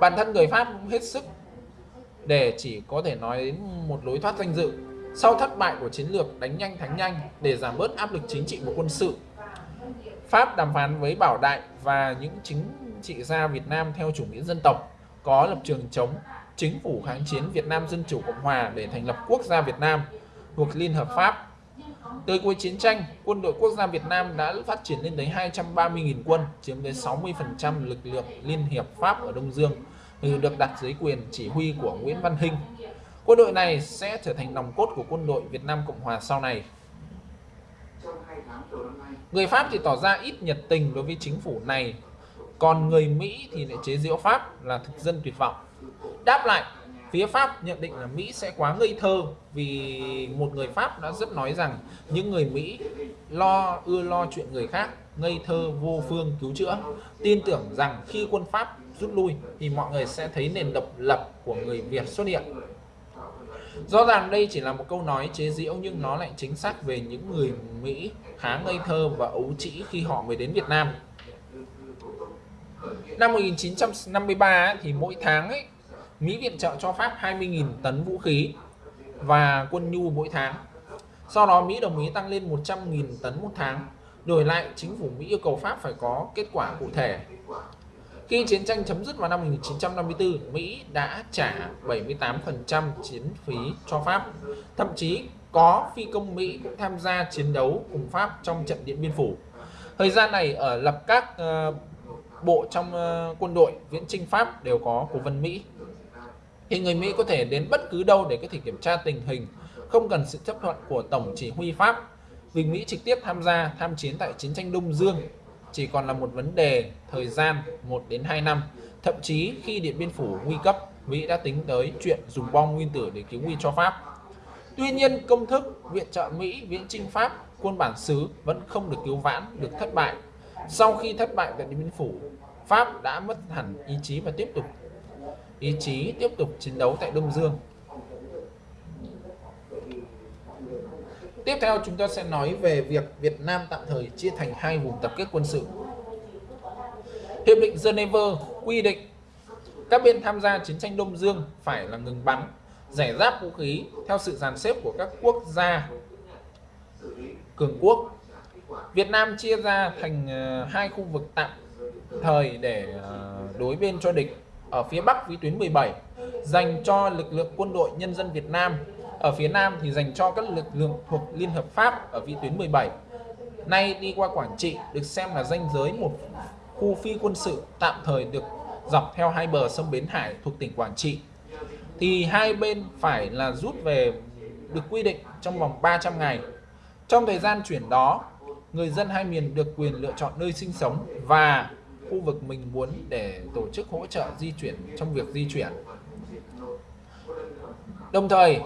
Bản thân người Pháp cũng hết sức để chỉ có thể nói đến một lối thoát danh dự sau thất bại của chiến lược đánh nhanh thắng nhanh để giảm bớt áp lực chính trị và quân sự, Pháp đàm phán với Bảo Đại và những chính trị gia Việt Nam theo chủ nghĩa dân tộc có lập trường chống chính phủ kháng chiến Việt Nam Dân Chủ Cộng Hòa để thành lập quốc gia Việt Nam thuộc Liên Hợp Pháp. Tới cuối chiến tranh, quân đội quốc gia Việt Nam đã phát triển lên tới 230.000 quân, chiếm tới 60% lực lượng Liên Hiệp Pháp ở Đông Dương, ừ, được đặt dưới quyền chỉ huy của Nguyễn Văn Hinh, Quân đội này sẽ trở thành nòng cốt của quân đội Việt Nam Cộng Hòa sau này. Người Pháp thì tỏ ra ít nhiệt tình đối với chính phủ này, còn người Mỹ thì lại chế giễu Pháp là thực dân tuyệt vọng. Đáp lại, phía Pháp nhận định là Mỹ sẽ quá ngây thơ vì một người Pháp đã rất nói rằng những người Mỹ lo ưa lo chuyện người khác, ngây thơ vô phương cứu chữa, tin tưởng rằng khi quân Pháp rút lui thì mọi người sẽ thấy nền độc lập của người Việt xuất hiện Rõ ràng đây chỉ là một câu nói chế giễu nhưng nó lại chính xác về những người Mỹ khá ngây thơ và ấu trĩ khi họ mới đến Việt Nam. Năm 1953 thì mỗi tháng ấy, Mỹ viện trợ cho Pháp 20.000 tấn vũ khí và quân nhu mỗi tháng. Sau đó Mỹ đồng ý tăng lên 100.000 tấn một tháng. Đổi lại, chính phủ Mỹ yêu cầu Pháp phải có kết quả cụ thể khi chiến tranh chấm dứt vào năm 1954, Mỹ đã trả 78% chiến phí cho Pháp. Thậm chí có phi công Mỹ cũng tham gia chiến đấu cùng Pháp trong trận Điện Biên Phủ. Thời gian này ở lập các uh, bộ trong uh, quân đội viễn chinh Pháp đều có cố vấn Mỹ. Thì người Mỹ có thể đến bất cứ đâu để có thể kiểm tra tình hình, không cần sự chấp thuận của Tổng chỉ huy Pháp. Vì Mỹ trực tiếp tham gia tham chiến tại chiến tranh Đông Dương chỉ còn là một vấn đề thời gian 1 đến 2 năm. Thậm chí khi Điện Biên Phủ nguy cấp, Mỹ đã tính tới chuyện dùng bom nguyên tử để cứu nguy cho Pháp. Tuy nhiên, công thức viện trợ Mỹ viễn chinh Pháp quân bản xứ vẫn không được cứu vãn, được thất bại. Sau khi thất bại tại Điện Biên Phủ, Pháp đã mất hẳn ý chí và tiếp tục ý chí tiếp tục chiến đấu tại Đông Dương. Tiếp theo chúng ta sẽ nói về việc Việt Nam tạm thời chia thành hai vùng tập kết quân sự. Hiệp định Geneva quy định các bên tham gia chiến tranh Đông Dương phải là ngừng bắn, giải giáp vũ khí theo sự dàn xếp của các quốc gia cường quốc. Việt Nam chia ra thành ờ, hai khu vực tạm thời để ờ, đối bên cho địch ở phía Bắc vĩ tuyến 17 dành cho lực lượng quân đội nhân dân Việt Nam ở phía Nam thì dành cho các lực lượng thuộc Liên Hợp Pháp ở vĩ tuyến 17. Nay đi qua Quảng Trị được xem là danh giới một khu phi quân sự tạm thời được dọc theo hai bờ sông Bến Hải thuộc tỉnh Quảng Trị. Thì hai bên phải là rút về được quy định trong vòng 300 ngày. Trong thời gian chuyển đó, người dân hai miền được quyền lựa chọn nơi sinh sống và khu vực mình muốn để tổ chức hỗ trợ di chuyển trong việc di chuyển. Đồng thời,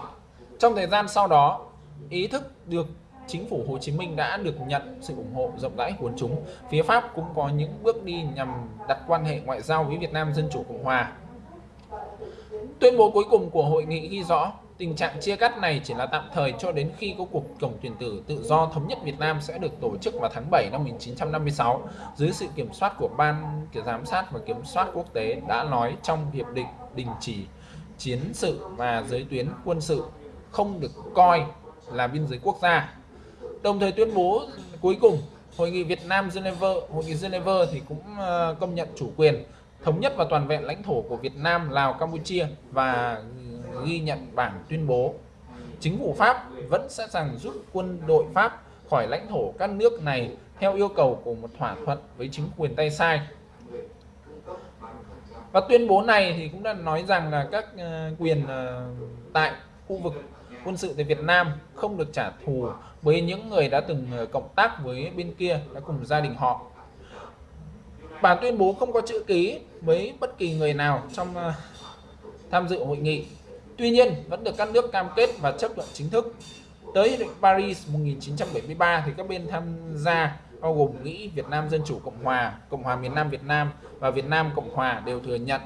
trong thời gian sau đó, ý thức được chính phủ Hồ Chí Minh đã được nhận sự ủng hộ rộng rãi của chúng. Phía Pháp cũng có những bước đi nhằm đặt quan hệ ngoại giao với Việt Nam Dân Chủ Cộng Hòa. Tuyên bố cuối cùng của hội nghị ghi rõ tình trạng chia cắt này chỉ là tạm thời cho đến khi có cuộc tổng tuyển cử tự do thống nhất Việt Nam sẽ được tổ chức vào tháng 7 năm 1956 dưới sự kiểm soát của Ban Giám sát và Kiểm soát Quốc tế đã nói trong Hiệp định đình chỉ chiến sự và giới tuyến quân sự không được coi là biên giới quốc gia. Đồng thời tuyên bố cuối cùng, Hội nghị Việt Nam Geneva, Hội nghị Geneva thì cũng ờ, công nhận chủ quyền, thống nhất và toàn vẹn lãnh thổ của Việt Nam, Lào, Campuchia và ghi nhận bản tuyên bố. Chính phủ Pháp vẫn sẵn sàng rút quân đội Pháp khỏi lãnh thổ các nước này theo yêu cầu của một thỏa thuận với chính quyền tay sai. Và tuyên bố này thì cũng đã nói rằng là các ờ, quyền ờ, tại khu vực quân sự tại Việt Nam không được trả thù với những người đã từng ờ, cộng tác với bên kia, đã cùng gia đình họ. Bản tuyên bố không có chữ ký với bất kỳ người nào trong tham dự hội nghị. Tuy nhiên vẫn được các nước cam kết và chấp thuận chính thức. Tới Hiệp định Paris 1973 thì các bên tham gia bao gồm Mỹ, Việt Nam Dân Chủ Cộng Hòa, Cộng hòa miền Nam Việt Nam và Việt Nam Cộng Hòa đều thừa nhận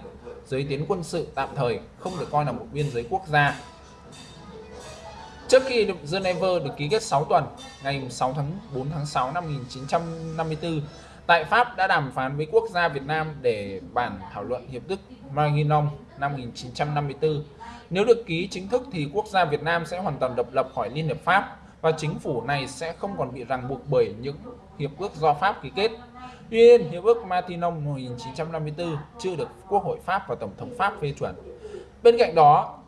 giới tuyến quân sự tạm thời không được coi là một biên giới quốc gia Trước khi Geneva được ký kết 6 tuần, ngày 6 tháng 4 tháng 6 năm 1954, tại Pháp đã đàm phán với quốc gia Việt Nam để bản thảo luận hiệp ước Maginot năm 1954. Nếu được ký chính thức thì quốc gia Việt Nam sẽ hoàn toàn độc lập khỏi Liên Hiệp Pháp và chính phủ này sẽ không còn bị ràng buộc bởi những hiệp ước do Pháp ký kết. Tuy nhiên, hiệp ước Matignon 1954 chưa được Quốc hội Pháp và Tổng thống Pháp phê chuẩn. Bên cạnh đó,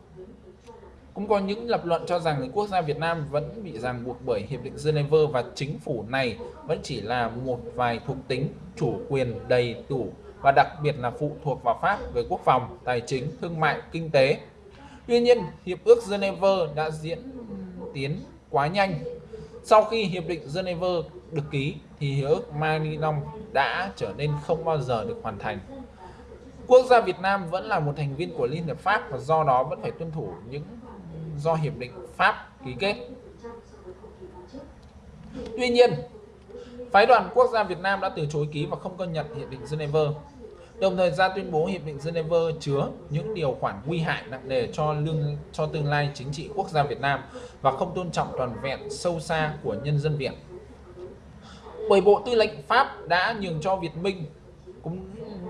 cũng có những lập luận cho rằng quốc gia Việt Nam vẫn bị ràng buộc bởi Hiệp định Geneva và chính phủ này vẫn chỉ là một vài thuộc tính chủ quyền đầy đủ và đặc biệt là phụ thuộc vào Pháp về quốc phòng, tài chính, thương mại, kinh tế. Tuy nhiên, Hiệp ước Geneva đã diễn tiến quá nhanh. Sau khi Hiệp định Geneva được ký thì Hiệp ước Maginot đã trở nên không bao giờ được hoàn thành. Quốc gia Việt Nam vẫn là một thành viên của Liên hợp Pháp và do đó vẫn phải tuân thủ những do Hiệp định Pháp ký kết. Tuy nhiên, phái đoàn quốc gia Việt Nam đã từ chối ký và không công nhận Hiệp định Geneva. Đồng thời ra tuyên bố Hiệp định Geneva chứa những điều khoản nguy hại nặng nề cho lương, cho tương lai chính trị quốc gia Việt Nam và không tôn trọng toàn vẹn sâu xa của nhân dân Việt. Bởi Bộ Tư lệnh Pháp đã nhường cho Việt Minh, cũng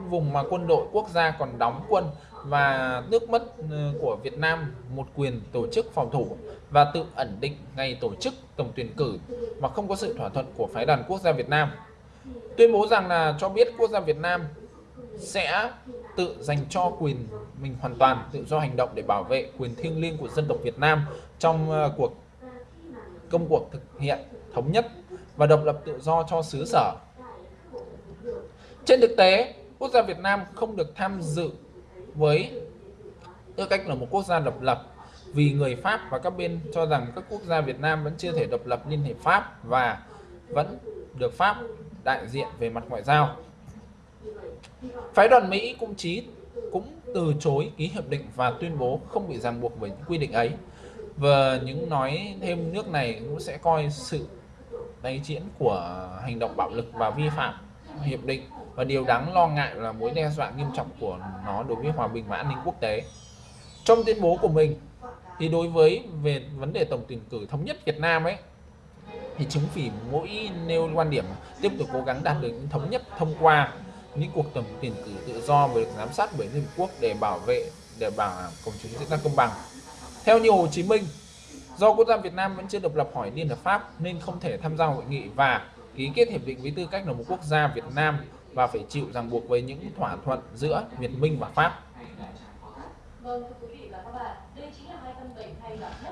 vùng mà quân đội quốc gia còn đóng quân và nước mất ờ, của Việt Nam một quyền tổ chức phòng thủ và tự ẩn định ngày tổ chức tổng tuyển cử mà không có sự thỏa thuận của phái đoàn quốc gia Việt Nam. Tuyên bố rằng là cho biết quốc gia Việt Nam sẽ tự dành cho quyền mình hoàn toàn tự do hành động để bảo vệ quyền thiêng liêng của dân tộc Việt Nam trong ờ, cuộc công cuộc thực hiện thống nhất và độc lập tự do cho xứ sở. Trên thực tế, quốc gia Việt Nam không được tham dự với tư cách là một quốc gia độc lập vì người Pháp và các bên cho rằng các quốc gia Việt Nam vẫn chưa thể độc lập liên hiệp Pháp và vẫn được Pháp đại diện về mặt ngoại giao. Phái đoàn Mỹ cũng chí, cũng từ chối ký hiệp định và tuyên bố không bị ràng buộc bởi những quy định ấy. Và những nói thêm nước này cũng sẽ coi sự tái diễn của hành động bạo lực và vi phạm hiệp định và điều đáng lo ngại là mối đe dọa nghiêm trọng của nó đối với hòa bình và an ninh quốc tế. Trong tuyên bố của mình, thì đối với về vấn đề tổng tuyển cử thống nhất Việt Nam ấy, thì chúng phủ mỗi nêu quan điểm tiếp tục cố gắng đạt được những thống nhất thông qua những cuộc tổng tuyển cử tự do và được giám sát bởi Liên Hợp Quốc để bảo vệ để bảo công chúng diễn ra công bằng. Theo như Hồ Chí Minh, do quốc gia Việt Nam vẫn chưa độc lập khỏi Liên Hợp Pháp nên không thể tham gia hội nghị và ký kết hiệp định với tư cách là một quốc gia Việt Nam và phải chịu ràng buộc với những thỏa thuận giữa Việt Minh và Pháp.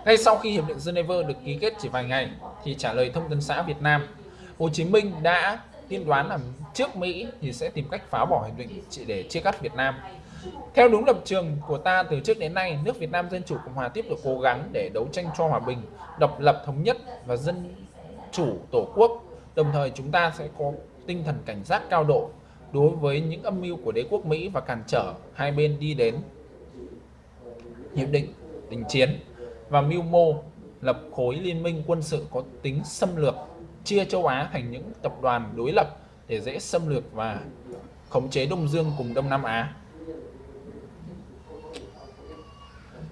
Ngay sau khi Hiệp định Geneva được ký kết chỉ vài ngày, thì trả lời thông tấn xã Việt Nam, Hồ Chí Minh đã tiên đoán là trước Mỹ thì sẽ tìm cách phá bỏ hiệp định chỉ để chia cắt Việt Nam. Theo đúng lập trường của ta từ trước đến nay, nước Việt Nam Dân Chủ Cộng Hòa tiếp tục cố gắng để đấu tranh cho hòa bình, độc lập thống nhất và dân chủ tổ quốc. Đồng thời chúng ta sẽ có tinh thần cảnh giác cao độ đối với những âm mưu của đế quốc Mỹ và cản trở hai bên đi đến hiệp định đình chiến và mưu mô lập khối liên minh quân sự có tính xâm lược, chia châu Á thành những tập đoàn đối lập để dễ xâm lược và khống chế Đông Dương cùng Đông Nam Á.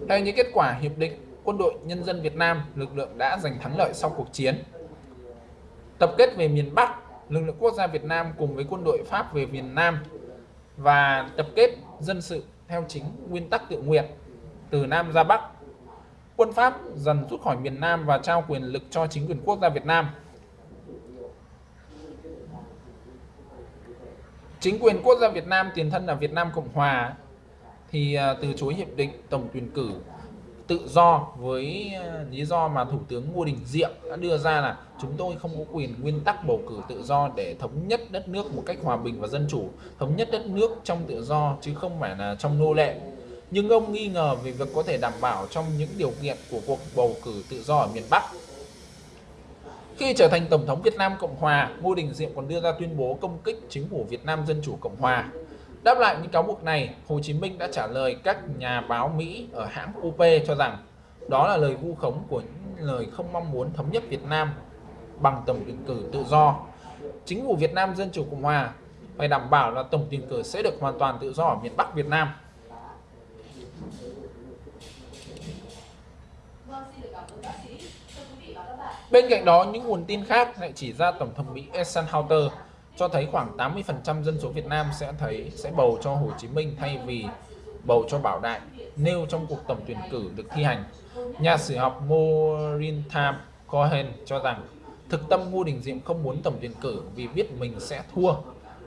Theo những kết quả hiệp định, quân đội nhân dân Việt Nam, lực lượng đã giành thắng lợi sau cuộc chiến. Tập kết về miền Bắc, lực lượng quốc gia Việt Nam cùng với quân đội Pháp về miền Nam và tập kết dân sự theo chính nguyên tắc tự nguyện từ Nam ra Bắc. Quân Pháp dần rút khỏi miền Nam và trao quyền lực cho chính quyền quốc gia Việt Nam. Chính quyền quốc gia Việt Nam tiền thân là Việt Nam Cộng Hòa thì à, từ chối hiệp định tổng tuyển cử tự do với à, lý do mà Thủ tướng Ngô Đình Diệm đã đưa ra là chúng tôi không có quyền nguyên tắc bầu cử tự do để thống nhất đất nước một cách hòa bình và dân chủ, thống nhất đất nước trong tự do chứ không phải là trong nô lệ. Nhưng ông nghi ngờ về việc có thể đảm bảo trong những điều kiện của cuộc bầu cử tự do ở miền Bắc. Khi trở thành Tổng thống Việt Nam Cộng Hòa, Ngô Đình Diệm còn đưa ra tuyên bố công kích chính phủ Việt Nam Dân Chủ Cộng Hòa Đáp lại những cáo buộc này, Hồ Chí Minh đã trả lời các nhà báo Mỹ ở hãng UP cho rằng đó là lời vu khống của những lời không mong muốn thống nhất Việt Nam bằng tổng tuyển cử tự do. Chính phủ Việt Nam Dân Chủ Cộng Hòa phải đảm bảo là tổng tuyển cử sẽ được hoàn toàn tự do ở miền Bắc Việt Nam. Bên cạnh đó, những nguồn tin khác lại chỉ ra Tổng thống Mỹ Eisenhower cho thấy khoảng 80% dân số Việt Nam sẽ thấy sẽ bầu cho Hồ Chí Minh thay vì bầu cho Bảo Đại nêu trong cuộc tổng tuyển cử được thi hành. Nhà sử học Maureen Tham Cohen cho rằng thực tâm Ngô Đình Diệm không muốn tổng tuyển cử vì biết mình sẽ thua.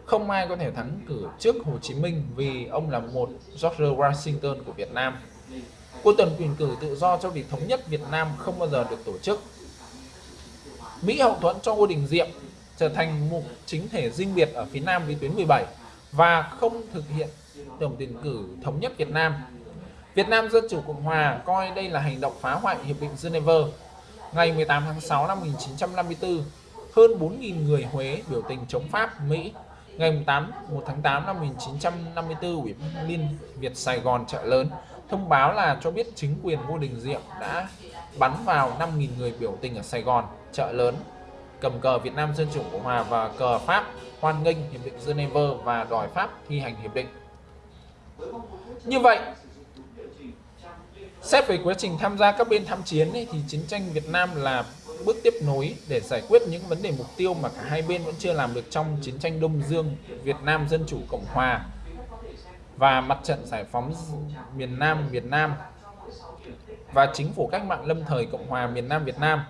Không ai có thể thắng cử trước Hồ Chí Minh vì ông là một George Washington của Việt Nam. Cuộc tổng tuyển cử tự do cho việc thống nhất Việt Nam không bao giờ được tổ chức. Mỹ hậu thuẫn cho Ngô Đình Diệm trở thành một chính thể riêng biệt ở phía Nam vĩ tuyến 17 và không thực hiện tổng tuyển cử thống nhất Việt Nam. Việt Nam Dân Chủ Cộng Hòa coi đây là hành động phá hoại Hiệp định Geneva. Ngày 18 tháng 6 năm 1954, hơn 4.000 người Huế biểu tình chống Pháp, Mỹ. Ngày 8, 1 tháng 8 năm 1954, Ủy ban Liên Việt Sài Gòn chợ lớn thông báo là cho biết chính quyền Ngô Đình Diệm đã bắn vào 5.000 người biểu tình ở Sài Gòn, chợ lớn cầm cờ Việt Nam Dân Chủ Cộng Hòa và cờ Pháp hoan nghênh Hiệp định Geneva và đòi Pháp thi hành hiệp định. Như vậy, xét về quá trình tham gia các bên tham chiến ấy, thì chiến tranh Việt Nam là bước tiếp nối để giải quyết những vấn đề mục tiêu mà cả hai bên vẫn chưa làm được trong chiến tranh Đông Dương Việt Nam Dân Chủ Cộng Hòa và mặt trận giải phóng miền Nam Việt Nam và chính phủ cách mạng lâm thời Cộng hòa miền Nam Việt Nam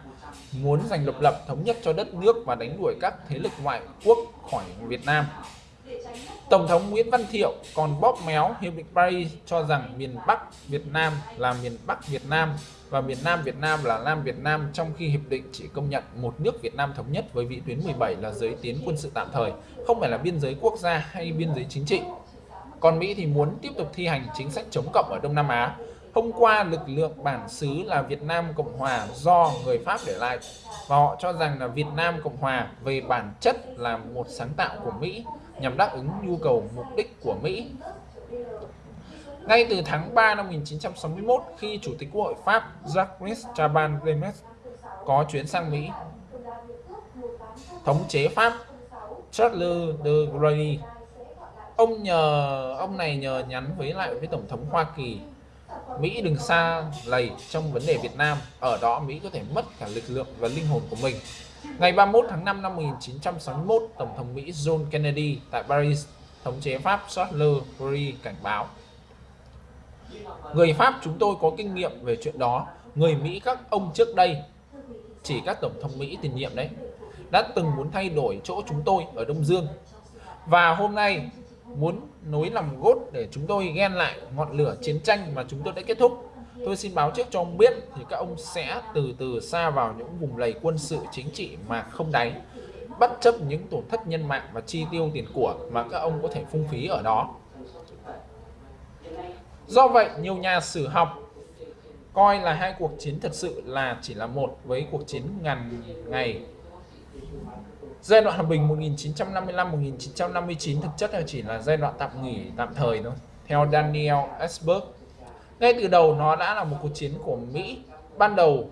muốn giành độc lập thống nhất cho đất nước và đánh đuổi các thế lực ngoại quốc khỏi Việt Nam. Tổng thống Nguyễn Văn Thiệu còn bóp méo Hiệp định Paris cho rằng miền Bắc Việt Nam là miền Bắc Việt Nam và miền Nam Việt Nam là Nam Việt Nam trong khi hiệp định chỉ công nhận một nước Việt Nam thống nhất với vĩ tuyến 17 là giới tiến quân sự tạm thời, không phải là biên giới quốc gia hay biên giới chính trị. Còn Mỹ thì muốn tiếp tục thi hành chính sách chống cộng ở Đông Nam Á Hôm qua, lực lượng bản xứ là Việt Nam Cộng Hòa do người Pháp để lại và họ cho rằng là Việt Nam Cộng Hòa về bản chất là một sáng tạo của Mỹ nhằm đáp ứng nhu cầu mục đích của Mỹ. Ngay từ tháng 3 năm 1961, khi Chủ tịch Quốc hội Pháp Jacques Chaban-Delmas có chuyến sang Mỹ, thống chế Pháp Charles de Gaulle, ông nhờ ông này nhờ nhắn với lại với Tổng thống Hoa Kỳ Mỹ đừng xa lầy trong vấn đề Việt Nam, ở đó Mỹ có thể mất cả lực lượng và linh hồn của mình. Ngày 31 tháng 5 năm 1961, Tổng thống Mỹ John Kennedy tại Paris, thống chế Pháp Charles de Gaulle cảnh báo. Người Pháp chúng tôi có kinh nghiệm về chuyện đó, người Mỹ các ông trước đây, chỉ các Tổng thống Mỹ tiền nhiệm đấy, đã từng muốn thay đổi chỗ chúng tôi ở Đông Dương. Và hôm nay muốn nối lòng gốt để chúng tôi ghen lại ngọn lửa chiến tranh mà chúng tôi đã kết thúc. Tôi xin báo trước cho ông biết thì các ông sẽ từ từ xa vào những vùng lầy quân sự chính trị mà không đáy, bất chấp những tổn thất nhân mạng và chi tiêu tiền của mà các ông có thể phung phí ở đó. Do vậy, nhiều nhà sử học coi là hai cuộc chiến thật sự là chỉ là một với cuộc chiến ngàn ngày. Giai đoạn hòa bình 1955-1959 thực chất là chỉ là giai đoạn tạm nghỉ tạm thời thôi. Theo Daniel Ellsberg, ngay từ đầu nó đã là một cuộc chiến của Mỹ ban đầu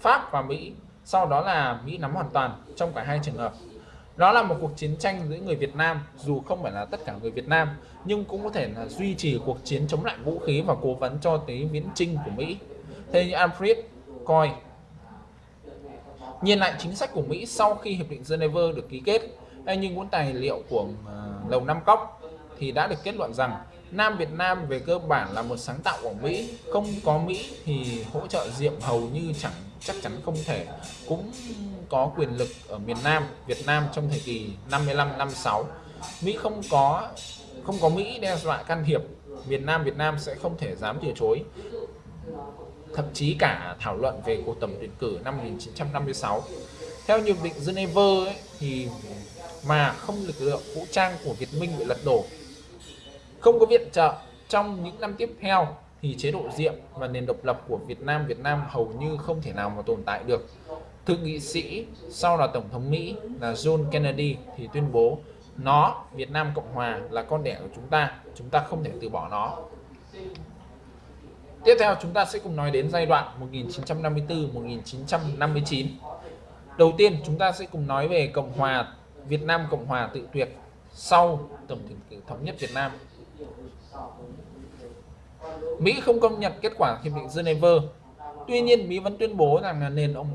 Pháp và Mỹ sau đó là Mỹ nắm hoàn toàn trong cả hai trường hợp đó là một cuộc chiến tranh giữa người Việt Nam dù không phải là tất cả người Việt Nam nhưng cũng có thể là duy trì cuộc chiến chống lại vũ khí và cố vấn cho tới viễn trinh của Mỹ theo như Alfred coi nhìn lại chính sách của Mỹ sau khi hiệp định Geneva được ký kết, hay như cuốn tài liệu của à, lầu Năm Cóc, thì đã được kết luận rằng Nam Việt Nam về cơ bản là một sáng tạo của Mỹ. Không có Mỹ thì hỗ trợ Diệm hầu như chẳng, chắc chắn không thể. Cũng có quyền lực ở miền Nam, Việt Nam trong thời kỳ 55 56 Mỹ không có không có Mỹ đe dọa can thiệp. Miền Nam, Việt Nam sẽ không thể dám từ chối thậm chí cả thảo luận về cuộc tổng tuyển cử năm 1956 theo hiệp định Geneva ấy, thì mà không lực lượng vũ trang của Việt Minh bị lật đổ không có viện trợ trong những năm tiếp theo thì chế độ diệm và nền độc lập của Việt Nam Việt Nam hầu như không thể nào mà tồn tại được. Thượng nghị sĩ sau là Tổng thống Mỹ là John Kennedy thì tuyên bố nó, Việt Nam Cộng Hòa là con đẻ của chúng ta, chúng ta không thể từ bỏ nó. Tiếp theo chúng ta sẽ cùng nói đến giai đoạn 1954-1959. Đầu tiên chúng ta sẽ cùng nói về Cộng Hòa Việt Nam Cộng Hòa tự tuyệt sau Tổng tuyển cử thống nhất Việt Nam Mỹ không công nhận kết quả hiệp định Geneva. Tuy nhiên, Mỹ vẫn tuyên bố rằng là nền ủng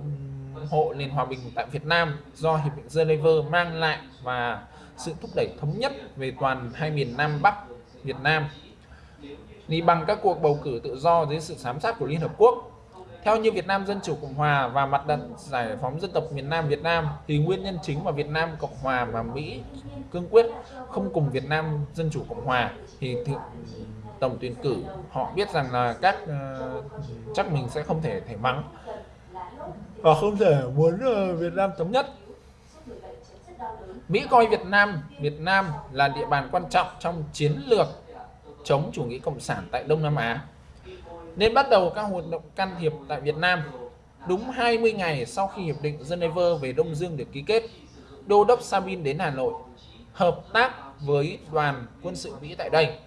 hộ nền hòa bình tại Việt Nam do hiệp định Geneva mang lại và sự thúc đẩy thống nhất về toàn hai miền Nam Bắc Việt Nam. Thì bằng các cuộc bầu cử tự do dưới sự giám sát của Liên Hợp Quốc, theo như Việt Nam Dân Chủ Cộng Hòa và Mặt trận Giải phóng Dân tộc miền Nam Việt Nam thì nguyên nhân chính mà Việt Nam Cộng Hòa và Mỹ cương quyết không cùng Việt Nam Dân Chủ Cộng Hòa thì tổng tuyển cử họ biết rằng là các uh, chắc mình sẽ không thể thể mắng. Và không thể muốn uh, Việt Nam thống nhất. Mỹ coi Việt Nam Việt Nam là địa bàn quan trọng trong chiến lược chống chủ nghĩa cộng sản tại Đông Nam Á. Nên bắt đầu các hoạt động can thiệp tại Việt Nam. Đúng 20 ngày sau khi hiệp định Geneva về Đông Dương được ký kết, Đô đốc Sabin đến Hà Nội, hợp tác với đoàn quân sự Mỹ tại đây.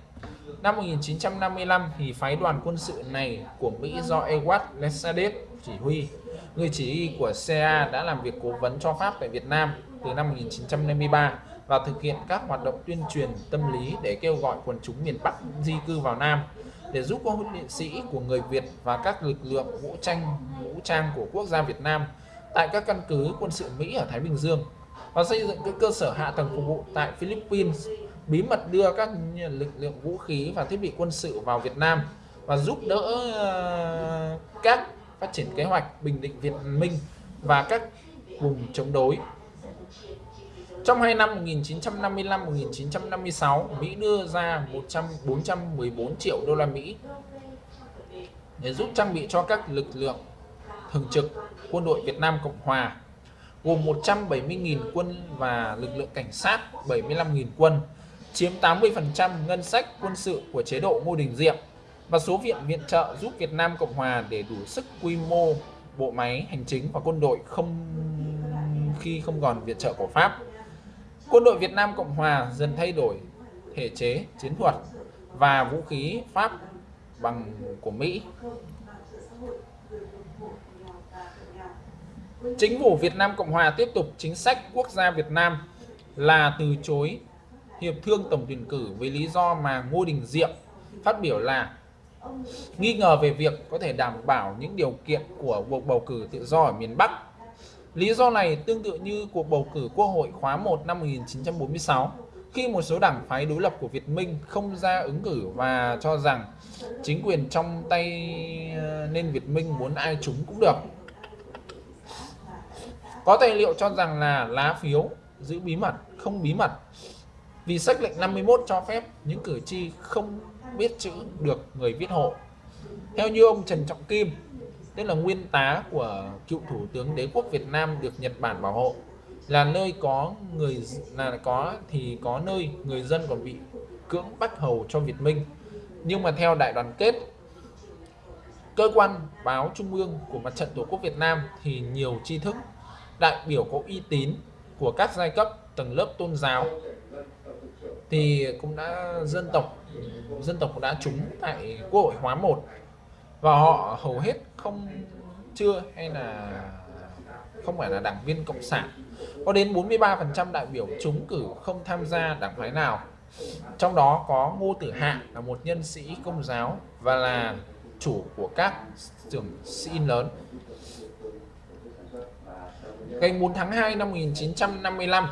Năm 1955 thì phái đoàn quân sự này của Mỹ do Edward Lesadek chỉ huy. Người chỉ huy của CA đã làm việc cố vấn cho Pháp tại Việt Nam từ năm 1953 và thực hiện các hoạt động tuyên truyền tâm lý để kêu gọi quần chúng miền Bắc di cư vào Nam, để giúp các huấn luyện sĩ của người Việt và các lực lượng vũ trang vũ trang của quốc gia Việt Nam tại các căn cứ quân sự Mỹ ở Thái Bình Dương và xây dựng các cơ sở hạ tầng phục vụ tại Philippines, bí mật đưa các lực lượng vũ khí và thiết bị quân sự vào Việt Nam và giúp đỡ ờ, các phát triển kế hoạch bình định Việt Minh và các vùng chống đối. Trong hai năm 1955-1956, Mỹ đưa ra 100 414 triệu đô la Mỹ để giúp trang bị cho các lực lượng thường trực quân đội Việt Nam Cộng Hòa gồm 170.000 quân và lực lượng cảnh sát 75.000 quân chiếm 80% ngân sách quân sự của chế độ Ngô Đình Diệm và số viện viện trợ giúp Việt Nam Cộng Hòa để đủ sức quy mô bộ máy hành chính và quân đội không khi không còn viện trợ của Pháp. Quân đội Việt Nam Cộng Hòa dần thay đổi thể chế, chiến thuật và vũ khí Pháp bằng của Mỹ. Chính phủ Việt Nam Cộng Hòa tiếp tục chính sách quốc gia Việt Nam là từ chối hiệp thương tổng tuyển cử với lý do mà Ngô Đình Diệm phát biểu là nghi ngờ về việc có thể đảm bảo những điều kiện của cuộc bầu cử tự do ở miền Bắc. Lý do này tương tự như cuộc bầu cử Quốc hội khóa 1 năm 1946 khi một số đảng phái đối lập của Việt Minh không ra ứng cử và cho rằng chính quyền trong tay ờ, nên Việt Minh muốn ai chúng cũng được. Có tài liệu cho rằng là lá phiếu giữ bí mật, không bí mật vì sách lệnh 51 cho phép những cử tri không biết chữ được người viết hộ. Theo như ông Trần Trọng Kim, tức là nguyên tá của cựu thủ tướng đế quốc Việt Nam được Nhật Bản bảo hộ, là nơi có người là có thì có nơi người dân còn bị cưỡng bắt hầu cho Việt Minh. Nhưng mà theo đại đoàn kết cơ quan báo trung ương của mặt trận tổ quốc Việt Nam thì nhiều tri thức đại biểu có uy tín của các giai cấp tầng lớp tôn giáo thì cũng đã dân tộc dân tộc cũng đã trúng tại quốc hội hóa 1 và họ hầu hết không, chưa hay là không phải là đảng viên cộng sản? Có đến 43% đại biểu trúng cử không tham gia đảng phái nào. Trong đó có Ngô Tử Hạ là một nhân sĩ công giáo và là chủ của các trường xin lớn. Ngày 4 tháng 2 năm 1955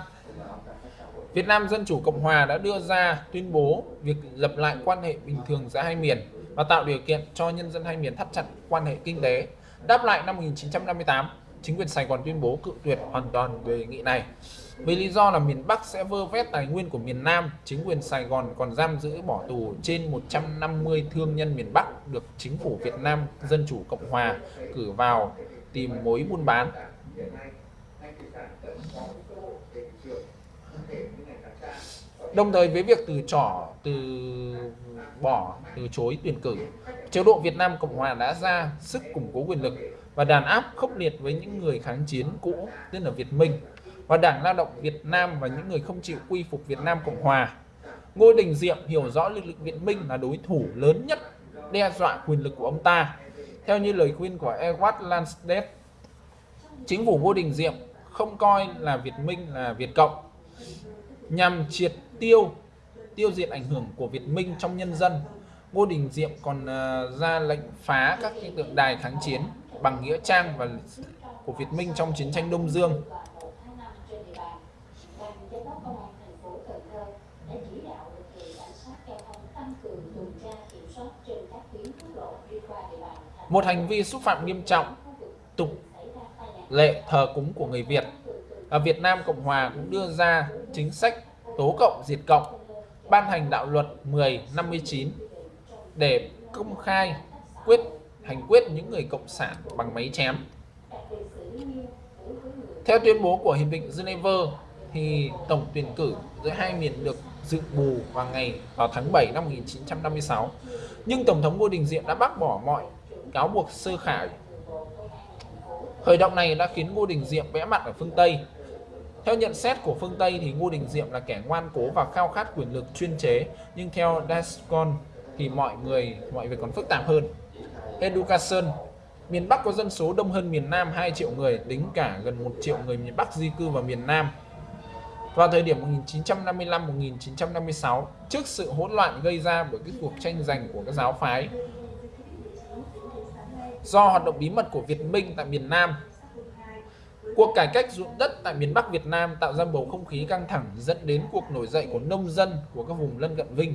Việt Nam Dân Chủ Cộng Hòa đã đưa ra tuyên bố việc lập lại quan hệ bình thường giữa hai miền và tạo điều kiện cho nhân dân hai miền thắt chặt quan hệ kinh tế. Đáp lại năm 1958, chính quyền Sài Gòn tuyên bố cự tuyệt hoàn toàn đề nghị này. Với lý do là miền Bắc sẽ vơ vét tài nguyên của miền Nam, chính quyền Sài Gòn còn giam giữ bỏ tù trên 150 thương nhân miền Bắc được chính phủ Việt Nam Dân Chủ Cộng Hòa cử vào tìm mối buôn bán. Đồng thời với việc từ trỏ từ bỏ từ chối tuyển cử, chế độ Việt Nam Cộng Hòa đã ra sức củng cố quyền lực và đàn áp khốc liệt với những người kháng chiến cũ, tức là Việt Minh và Đảng Lao động Việt Nam và những người không chịu quy phục Việt Nam Cộng Hòa. Ngô Đình Diệm hiểu rõ lực lượng Việt Minh là đối thủ lớn nhất đe dọa quyền lực của ông ta. Theo như lời khuyên của Edward Lansdale, chính phủ Ngô Đình Diệm không coi là Việt Minh là Việt Cộng nhằm triệt tiêu tiêu diệt ảnh hưởng của Việt Minh trong nhân dân. Ngô Đình Diệm còn à, ra lệnh phá các tượng đài kháng chiến bằng nghĩa trang và của Việt Minh trong chiến tranh Đông Dương. Một hành vi xúc phạm nghiêm trọng tục lệ thờ cúng của người Việt. Ở Việt Nam Cộng Hòa cũng đưa ra chính sách tố cộng diệt cộng, ban hành đạo luật 1059 để công khai, quyết, hành quyết những người cộng sản bằng máy chém. Theo tuyên bố của Hiệp định Geneva thì tổng tuyển cử giữa hai miền được dự bù vào ngày, vào tháng 7 năm 1956. Nhưng Tổng thống Ngô Đình Diệm đã bác bỏ mọi cáo buộc sơ khải. Khởi động này đã khiến Ngô Đình Diệm vẽ mặt ở phương Tây. Theo nhận xét của phương Tây thì Ngô Đình Diệm là kẻ ngoan cố và khao khát quyền lực chuyên chế, nhưng theo Dascon thì mọi người mọi việc còn phức tạp hơn. Education Miền Bắc có dân số đông hơn miền Nam 2 triệu người, tính cả gần 1 triệu người miền Bắc di cư vào miền Nam. Vào thời điểm 1955-1956, trước sự hỗn loạn gây ra bởi cái cuộc tranh giành của các giáo phái, do hoạt động bí mật của Việt Minh tại miền Nam, cuộc cải cách ruộng đất tại miền Bắc Việt Nam tạo ra bầu không khí căng thẳng, dẫn đến cuộc nổi dậy của nông dân của các vùng lân cận Vinh.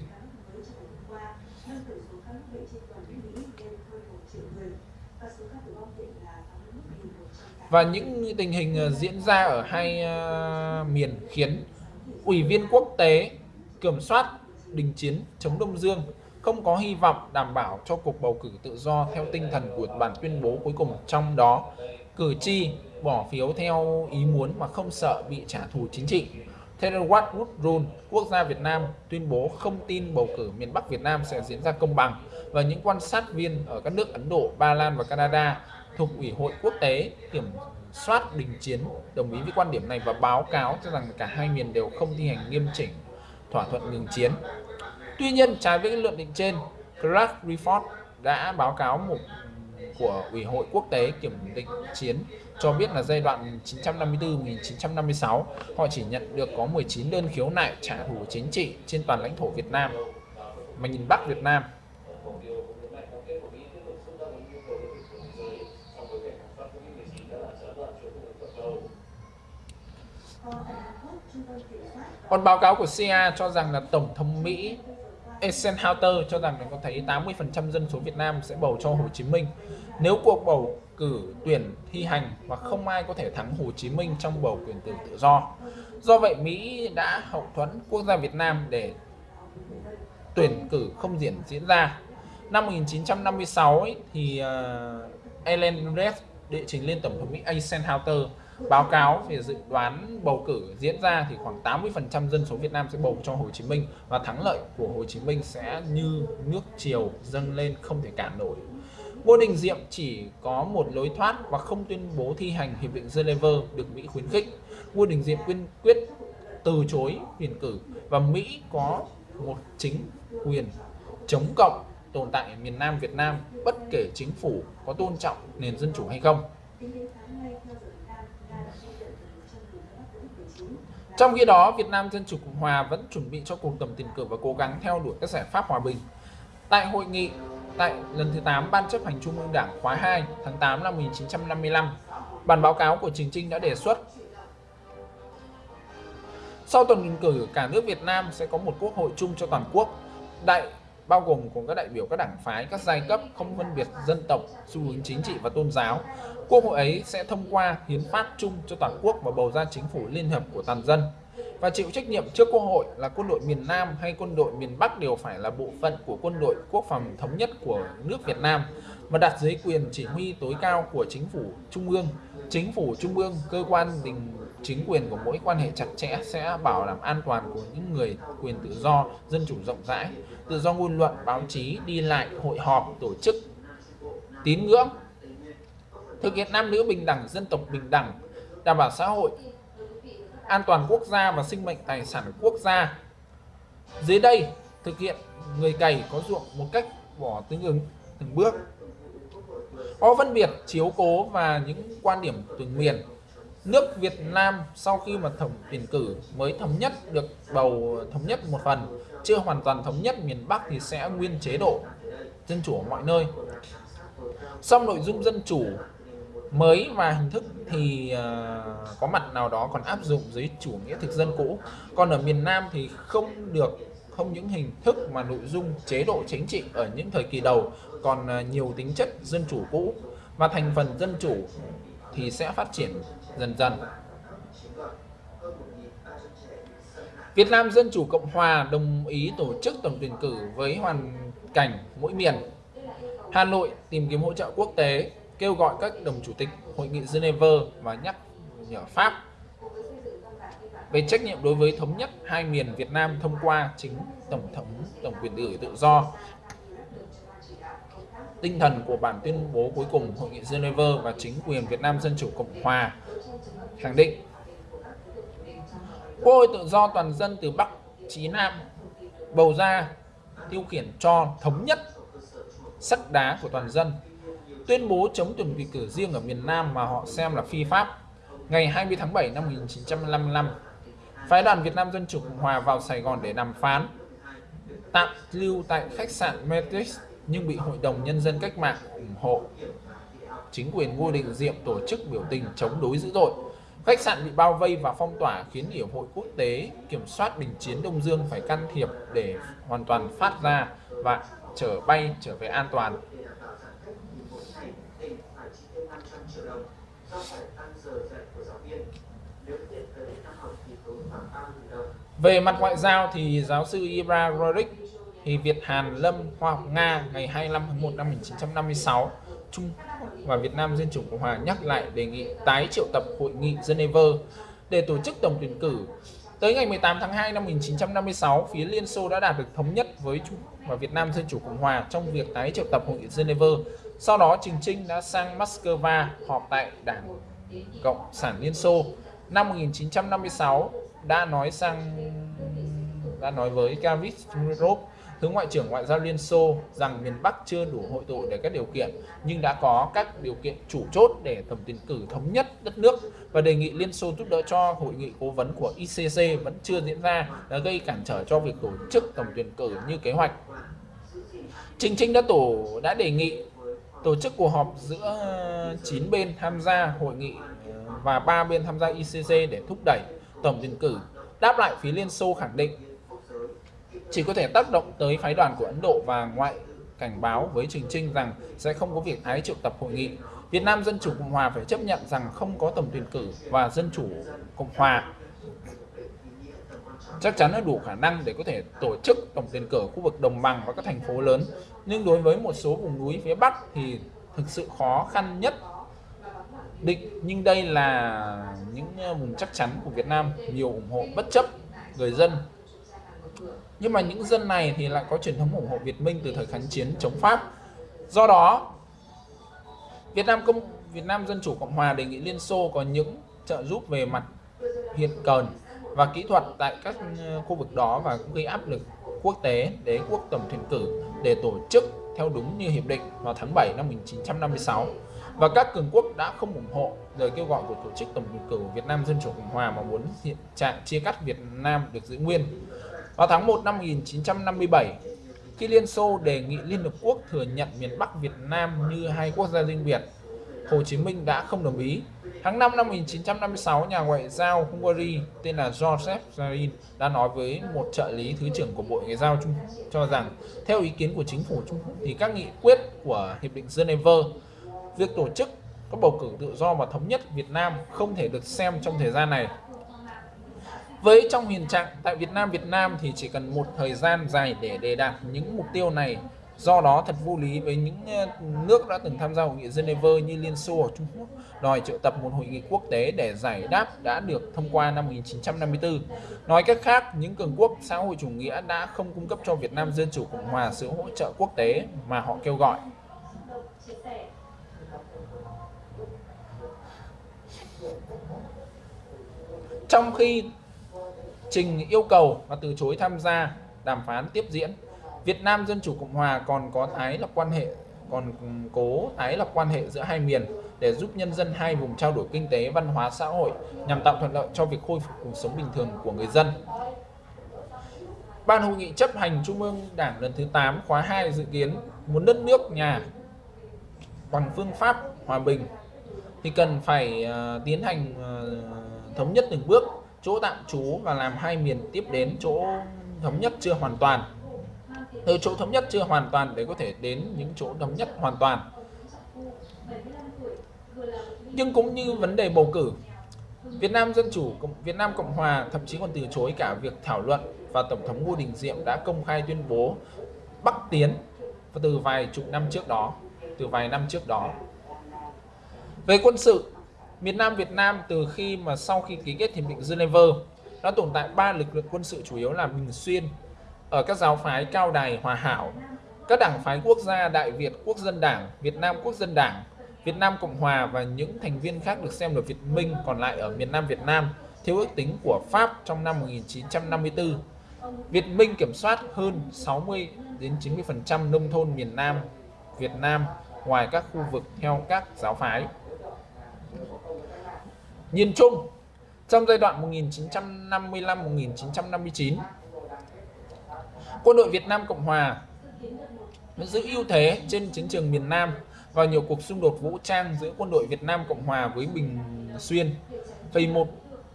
Và những tình hình ờ, diễn ra ở hai ờ, miền khiến Ủy viên quốc tế kiểm soát đình chiến chống Đông Dương không có hy vọng đảm bảo cho cuộc bầu cử tự do theo tinh thần của bản tuyên bố cuối cùng trong đó, cử tri bỏ phiếu theo ý muốn mà không sợ bị trả thù chính trị. Theo Wood Rule, quốc gia Việt Nam tuyên bố không tin bầu cử miền Bắc Việt Nam sẽ diễn ra công bằng và những quan sát viên ở các nước Ấn Độ, Ba Lan và Canada thuộc Ủy hội quốc tế kiểm soát đình chiến đồng ý với quan điểm này và báo cáo cho rằng cả hai miền đều không thi hành nghiêm chỉnh thỏa thuận ngừng chiến. Tuy nhiên, trái với luận định trên, Clark Report đã báo cáo một của Ủy hội quốc tế kiểm định chiến cho biết là giai đoạn 1954-1956 họ chỉ nhận được có 19 đơn khiếu nại trả thù chính trị trên toàn lãnh thổ Việt Nam. Mà nhìn Bắc Việt Nam Còn báo cáo của CIA cho rằng là Tổng thống Mỹ Eisenhower cho rằng có thấy 80% dân số Việt Nam sẽ bầu cho Hồ Chí Minh. Nếu cuộc bầu cử tuyển thi hành và không ai có thể thắng Hồ Chí Minh trong bầu quyền tự tự do. Do vậy Mỹ đã hậu thuẫn quốc gia Việt Nam để tuyển cử không diễn diễn ra. Năm 1956 ấy, thì uh, Ellen Reyes đệ trình lên Tổng thống Mỹ Eisenhower báo cáo về dự đoán bầu cử diễn ra thì khoảng 80% dân số Việt Nam sẽ bầu cho Hồ Chí Minh và thắng lợi của Hồ Chí Minh sẽ như nước chiều dâng lên không thể cản nổi. Ngô Đình Diệm chỉ có một lối thoát và không tuyên bố thi hành hiệp định Geneva được Mỹ khuyến khích. Ngô Đình Diệm quyên quyết từ chối tuyển cử và Mỹ có một chính quyền chống cộng tồn tại ở miền Nam Việt Nam, bất kể chính phủ có tôn trọng nền dân chủ hay không. Trong khi đó, Việt Nam Dân Chủ Cộng Hòa vẫn chuẩn bị cho cuộc tổng tuyển cử và cố gắng theo đuổi các giải pháp hòa bình. Tại hội nghị tại lần thứ 8 Ban chấp hành Trung ương Đảng khóa 2 tháng 8 năm 1955, bản báo cáo của Trình Trinh đã đề xuất sau tổng tuyển cử, cả nước Việt Nam sẽ có một quốc hội chung cho toàn quốc. Đại bao gồm của các đại biểu các đảng phái, các giai cấp không phân biệt dân tộc, xu hướng chính trị và tôn giáo. Quốc hội ấy sẽ thông qua hiến pháp chung cho toàn quốc và bầu ra chính phủ liên hợp của toàn dân. Và chịu trách nhiệm trước Quốc hội là quân đội miền Nam hay quân đội miền Bắc đều phải là bộ phận của quân đội quốc phòng thống nhất của nước Việt Nam và đặt dưới quyền chỉ huy tối cao của chính phủ trung ương. Chính phủ trung ương, cơ quan đình chính quyền của mỗi quan hệ chặt chẽ sẽ bảo đảm an toàn của những người quyền tự do, dân chủ rộng rãi, tự do ngôn luận, báo chí, đi lại, hội họp, tổ chức, tín ngưỡng, thực hiện nam nữ bình đẳng, dân tộc bình đẳng, đảm bảo xã hội, an toàn quốc gia và sinh mệnh tài sản quốc gia. Dưới đây, thực hiện người cày có ruộng một cách bỏ tương ứng từng bước. Có phân biệt, chiếu cố và những quan điểm từng miền nước Việt Nam sau khi mà thẩm tuyển cử mới thống nhất được bầu thống nhất một phần chưa hoàn toàn thống nhất miền Bắc thì sẽ nguyên chế độ dân chủ ở mọi nơi xong nội dung dân chủ mới và hình thức thì uh, có mặt nào đó còn áp dụng dưới chủ nghĩa thực dân cũ còn ở miền Nam thì không được không những hình thức mà nội dung chế độ chính trị ở những thời kỳ đầu còn uh, nhiều tính chất dân chủ cũ và thành phần dân chủ thì sẽ phát triển dần dần. Việt Nam Dân Chủ Cộng Hòa đồng ý tổ chức tổng tuyển cử với hoàn cảnh mỗi miền. Hà Nội tìm kiếm hỗ trợ quốc tế, kêu gọi các đồng chủ tịch Hội nghị Geneva và nhắc nhở Pháp về trách nhiệm đối với thống nhất hai miền Việt Nam thông qua chính tổng thống, tổng quyền cử tự do. Tinh thần của bản tuyên bố cuối cùng Hội nghị Geneva và chính quyền Việt Nam Dân Chủ Cộng Hòa khẳng định, Quốc hội tự do toàn dân từ Bắc chí Nam bầu ra tiêu khiển cho thống nhất sắt đá của toàn dân tuyên bố chống tuyển vị cử riêng ở miền Nam mà họ xem là phi pháp ngày 20 tháng 7 năm 1955 phái đoàn Việt Nam Dân Chủ Cộng Hòa vào Sài Gòn để đàm phán, tạm lưu tại khách sạn Matrix nhưng bị Hội đồng Nhân dân Cách mạng ủng hộ. Chính quyền Ngô Đình Diệm tổ chức biểu tình chống đối dữ dội. Khách sạn bị bao vây và phong tỏa khiến Hiệp hội Quốc tế kiểm soát đình chiến Đông Dương phải can thiệp để hoàn toàn phát ra và trở bay trở về an toàn. Triệu đồng do phải tăng giờ dạy của giáo viên. Nếu hiện tới năm học thì tốn khoảng 30 đồng. Về mặt ngoại giao thì giáo sư Ibra Rodrik thì Việt Hàn Lâm Hoa học Nga ngày 25 tháng 1 năm 1956 Trung Quốc và Việt Nam Dân Chủ Cộng Hòa nhắc lại đề nghị tái triệu tập hội nghị Geneva để tổ chức tổng tuyển cử. Tới ngày 18 tháng 2 năm 1956, phía Liên Xô đã đạt được thống nhất với Trung Quốc và Việt Nam Dân Chủ Cộng Hòa trong việc tái triệu tập hội nghị Geneva. Sau đó, Trình Trinh đã sang Moscow họp tại Đảng Cộng sản Liên Xô. Năm 1956 đã nói sang đã nói với Kavich Chmyrov Thứ Ngoại trưởng Ngoại giao Liên Xô rằng miền Bắc chưa đủ hội tụ để các điều kiện nhưng đã có các điều kiện chủ chốt để tổng tuyển cử thống nhất đất nước và đề nghị Liên Xô giúp đỡ cho hội nghị cố vấn của ICC vẫn chưa diễn ra đã gây cản trở cho việc tổ chức tổng tuyển cử như kế hoạch. Trình Trinh đã tổ đã đề nghị tổ chức cuộc họp giữa ờ, 9 bên tham gia hội nghị và ba bên tham gia ICC để thúc đẩy tổng tuyển cử. Đáp lại, phía Liên Xô khẳng định chỉ có thể tác động tới phái đoàn của Ấn Độ và ngoại cảnh báo với Trình Trinh rằng sẽ không có việc tái triệu tập hội nghị. Việt Nam Dân Chủ Cộng Hòa phải chấp nhận rằng không có tổng tuyển cử và Dân Chủ Cộng Hòa chắc chắn là đủ khả năng để có thể tổ chức tổng tuyển cử khu vực đồng bằng và các thành phố lớn. Nhưng đối với một số vùng núi phía Bắc thì thực sự khó khăn nhất định. Nhưng đây là những ờ, vùng chắc chắn của Việt Nam, nhiều ủng hộ bất chấp người dân. Nhưng mà những dân này thì lại có truyền thống ủng hộ Việt Minh từ thời kháng chiến chống Pháp. Do đó, Việt Nam công, Việt Nam Dân Chủ Cộng Hòa đề nghị Liên Xô có những trợ giúp về mặt hiện cần và kỹ thuật tại các ờ, khu vực đó và cũng gây áp lực quốc tế đế quốc tổng tuyển cử để tổ chức theo đúng như hiệp định vào tháng 7 năm 1956 và các cường quốc đã không ủng hộ lời kêu gọi của tổ chức tổng tuyển cử Việt Nam Dân chủ Cộng hòa mà muốn hiện trạng chia cắt Việt Nam được giữ nguyên. Vào tháng 1 năm 1957, khi Liên Xô đề nghị Liên Hợp Quốc thừa nhận miền Bắc Việt Nam như hai quốc gia riêng biệt, Hồ Chí Minh đã không đồng ý. Tháng 5 năm 1956, nhà ngoại giao Hungary tên là Joseph Zarin đã nói với một trợ lý thứ trưởng của Bộ Ngoại giao Trung Quốc cho rằng theo ý kiến của chính phủ Trung Quốc thì các nghị quyết của Hiệp định Geneva, việc tổ chức các bầu cử tự do và thống nhất Việt Nam không thể được xem trong thời gian này. Với trong hiện trạng tại Việt Nam Việt Nam thì chỉ cần một thời gian dài để đề đạt những mục tiêu này Do đó thật vô lý với những ờ, nước đã từng tham gia hội nghị Geneva như Liên Xô ở Trung Quốc đòi triệu tập một hội nghị quốc tế để giải đáp đã được thông qua năm 1954. Nói cách khác, những cường quốc xã hội chủ nghĩa đã không cung cấp cho Việt Nam Dân Chủ Cộng Hòa sự hỗ trợ quốc tế mà họ kêu gọi. Trong khi Trình yêu cầu và từ chối tham gia đàm phán tiếp diễn, Việt Nam Dân Chủ Cộng Hòa còn có tái lập quan hệ còn cố tái lập quan hệ giữa hai miền để giúp nhân dân hai vùng trao đổi kinh tế, văn hóa, xã hội nhằm tạo thuận lợi cho việc khôi phục cuộc sống bình thường của người dân. Ban hội nghị chấp hành Trung ương Đảng lần thứ 8 khóa 2 dự kiến muốn đất nước nhà bằng phương pháp hòa bình thì cần phải uh, tiến hành uh, thống nhất từng bước chỗ tạm trú và làm hai miền tiếp đến chỗ thống nhất chưa hoàn toàn từ chỗ thống nhất chưa hoàn toàn để có thể đến những chỗ thống nhất hoàn toàn nhưng cũng như vấn đề bầu cử Việt Nam Dân Chủ, Việt Nam Cộng Hòa thậm chí còn từ chối cả việc thảo luận và Tổng thống Ngô Đình Diệm đã công khai tuyên bố Bắc Tiến từ vài chục năm trước đó, từ vài năm trước đó. Về quân sự, miền Nam Việt Nam từ khi mà sau khi ký kết hiệp định Geneva đã tồn tại ba lực lượng quân sự chủ yếu là Bình Xuyên, ở các giáo phái cao đài hòa hảo, các đảng phái quốc gia Đại Việt Quốc dân Đảng, Việt Nam Quốc dân Đảng, Việt Nam Cộng Hòa và những thành viên khác được xem là Việt Minh còn lại ở miền Nam Việt Nam theo ước tính của Pháp trong năm 1954. Việt Minh kiểm soát hơn 60 đến 90% nông thôn miền Nam Việt Nam ngoài các khu vực theo các giáo phái. Nhìn chung, trong giai đoạn 1955-1959, quân đội Việt Nam Cộng Hòa giữ ưu thế trên chiến trường miền Nam và nhiều cuộc xung đột vũ trang giữa quân đội Việt Nam Cộng Hòa với Bình Xuyên vì một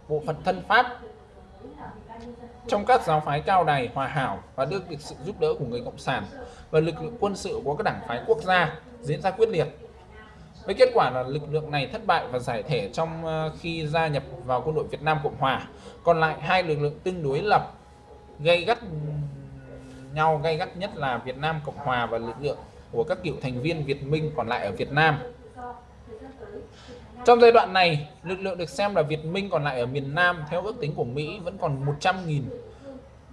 bộ phận thân Pháp trong các giáo phái cao đài, hòa hảo và được sự giúp đỡ của người Cộng sản và lực lượng quân sự của các đảng phái quốc gia diễn ra quyết liệt. Với kết quả là lực lượng này thất bại và giải thể trong ờ, khi gia nhập vào quân đội Việt Nam Cộng Hòa. Còn lại hai lực lượng tương đối lập, gây gắt nhau gay gắt nhất là Việt Nam Cộng Hòa và lực lượng của các cựu thành viên Việt Minh còn lại ở Việt Nam. Trong giai đoạn này, lực lượng được xem là Việt Minh còn lại ở miền Nam theo ước tính của Mỹ vẫn còn 100.000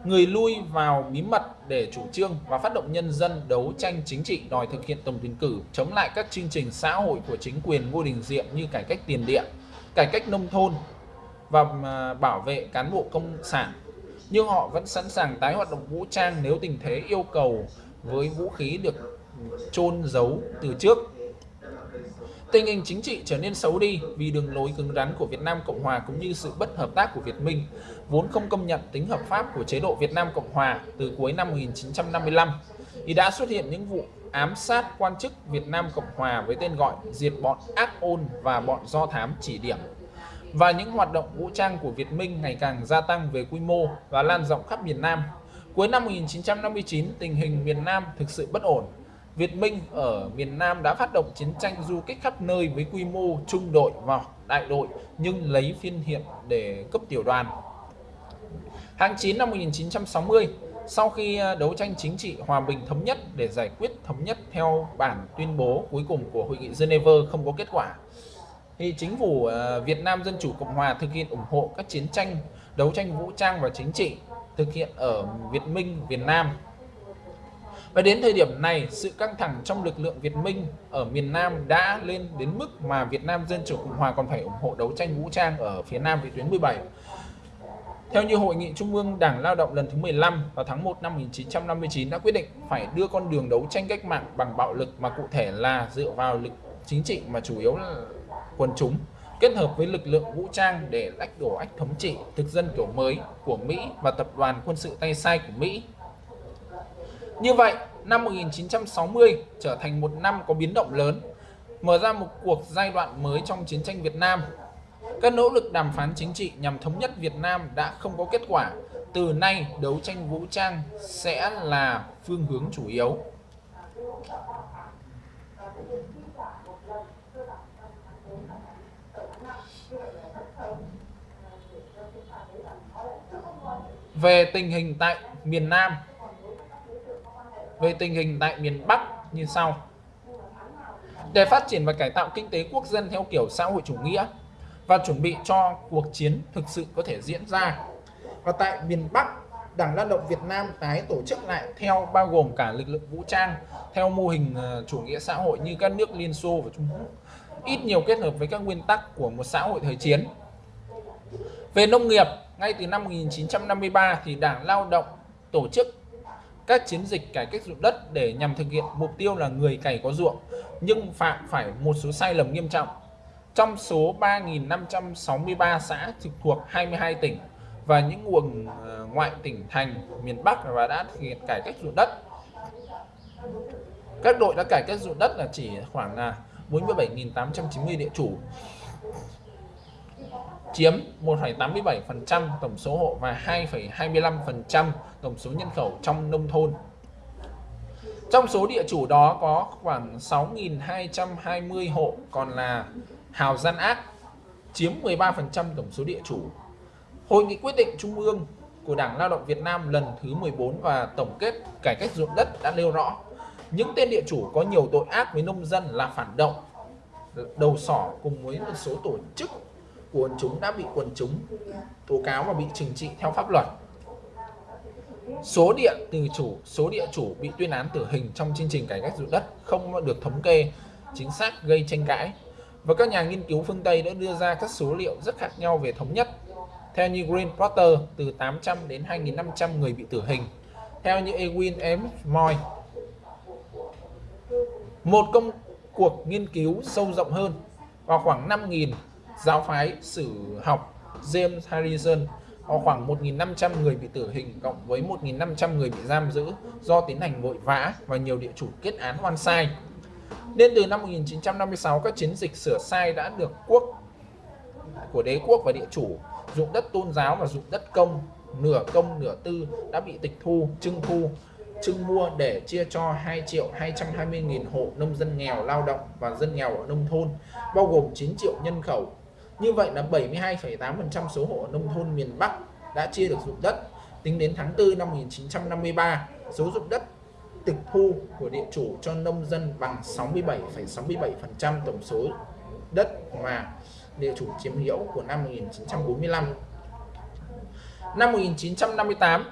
người lui vào bí mật để chủ trương và phát động nhân dân đấu tranh chính trị đòi thực hiện tổng tuyển cử chống lại các chương trình xã hội của chính quyền Ngô Đình Diệm như cải cách tiền điện, cải cách nông thôn và à, bảo vệ cán bộ công sản nhưng họ vẫn sẵn sàng tái hoạt động vũ trang nếu tình thế yêu cầu với vũ khí được chôn giấu từ trước. Tình hình chính trị trở nên xấu đi vì đường lối cứng rắn của Việt Nam Cộng Hòa cũng như sự bất hợp tác của Việt Minh, vốn không công nhận tính hợp pháp của chế độ Việt Nam Cộng Hòa từ cuối năm 1955, thì đã xuất hiện những vụ ám sát quan chức Việt Nam Cộng Hòa với tên gọi diệt bọn ác ôn và bọn do thám chỉ điểm và những hoạt động vũ trang của Việt Minh ngày càng gia tăng về quy mô và lan rộng khắp miền Nam. Cuối năm 1959, tình hình miền Nam thực sự bất ổn. Việt Minh ở miền Nam đã phát động chiến tranh du kích khắp nơi với quy mô trung đội và đại đội nhưng lấy phiên hiện để cấp tiểu đoàn. Tháng 9 năm 1960, sau khi à, đấu tranh chính trị hòa bình thống nhất để giải quyết thống nhất theo bản tuyên bố cuối cùng của Hội nghị Geneva không có kết quả, thì chính phủ ờ, Việt Nam Dân Chủ Cộng Hòa thực hiện ủng hộ các chiến tranh đấu tranh vũ trang và chính trị thực hiện ở Việt Minh, Việt Nam. Và đến thời điểm này, sự căng thẳng trong lực lượng Việt Minh ở miền Nam đã lên đến mức mà Việt Nam Dân Chủ Cộng Hòa còn phải ủng hộ đấu tranh vũ trang ở phía Nam vị tuyến 17. Theo như Hội nghị Trung ương Đảng Lao động lần thứ 15 vào tháng 1 năm 1959 đã quyết định phải đưa con đường đấu tranh cách mạng bằng bạo lực mà cụ thể là dựa vào lực chính trị mà chủ yếu là quần chúng kết hợp với lực lượng vũ trang để lách đổ ách thống trị thực dân kiểu mới của Mỹ và tập đoàn quân sự tay sai của Mỹ. Như vậy, năm 1960 trở thành một năm có biến động lớn, mở ra một cuộc giai đoạn mới trong chiến tranh Việt Nam. Các nỗ lực đàm phán chính trị nhằm thống nhất Việt Nam đã không có kết quả. Từ nay, đấu tranh vũ trang sẽ là phương hướng chủ yếu. Về tình hình tại miền Nam Về tình hình tại miền Bắc như sau Để phát triển và cải tạo kinh tế quốc dân theo kiểu xã hội chủ nghĩa và chuẩn bị cho cuộc chiến thực sự có thể diễn ra. Và tại miền Bắc, Đảng Lao động Việt Nam tái tổ chức lại theo bao gồm cả lực lượng vũ trang theo mô hình ờ, chủ nghĩa xã hội như các nước Liên Xô và Trung Quốc, ít nhiều kết hợp với các nguyên tắc của một xã hội thời chiến. Về nông nghiệp, ngay từ năm 1953 thì Đảng Lao động tổ chức các chiến dịch cải cách ruộng đất để nhằm thực hiện mục tiêu là người cày có ruộng, nhưng phạm phải một số sai lầm nghiêm trọng. Trong số 3.563 xã trực thuộc 22 tỉnh và những nguồn ờ, ngoại tỉnh thành miền Bắc và đã thực hiện cải cách ruộng đất. Các đội đã cải cách ruộng đất là chỉ khoảng là 47.890 địa chủ chiếm 1,87% tổng số hộ và 2,25% tổng số nhân khẩu trong nông thôn. Trong số địa chủ đó có khoảng 6.220 hộ còn là hào gian ác, chiếm 13% tổng số địa chủ. Hội nghị quyết định Trung ương của Đảng Lao động Việt Nam lần thứ 14 và tổng kết cải cách ruộng đất đã nêu rõ những tên địa chủ có nhiều tội ác với nông dân là phản động, đầu sỏ cùng với một số tổ chức quần chúng đã bị quần chúng tố cáo và bị trừng trị theo pháp luật. Số địa từ chủ, số địa chủ bị tuyên án tử hình trong chương trình cải cách ruộng đất không được thống kê chính xác gây tranh cãi. Và các nhà nghiên cứu phương Tây đã đưa ra các số liệu rất khác nhau về thống nhất. Theo như Green Porter, từ 800 đến 2.500 người bị tử hình. Theo như Ewin M. Moy, một công cuộc nghiên cứu sâu rộng hơn vào khoảng 5.000 giáo phái sử học James Harrison có khoảng 1.500 người bị tử hình cộng với 1.500 người bị giam giữ do tiến hành vội vã và nhiều địa chủ kết án oan sai. Nên từ năm 1956 các chiến dịch sửa sai đã được quốc của đế quốc và địa chủ dụng đất tôn giáo và dụng đất công nửa công nửa tư đã bị tịch thu, trưng thu, trưng mua để chia cho 2 triệu 220 nghìn hộ nông dân nghèo lao động và dân nghèo ở nông thôn, bao gồm 9 triệu nhân khẩu như vậy là 72,8% số hộ nông thôn miền Bắc đã chia được dụng đất. Tính đến tháng 4 năm 1953, số dụng đất tịch thu của địa chủ cho nông dân bằng 67,67% tổng số đất mà địa chủ chiếm hữu của năm 1945. Năm 1958,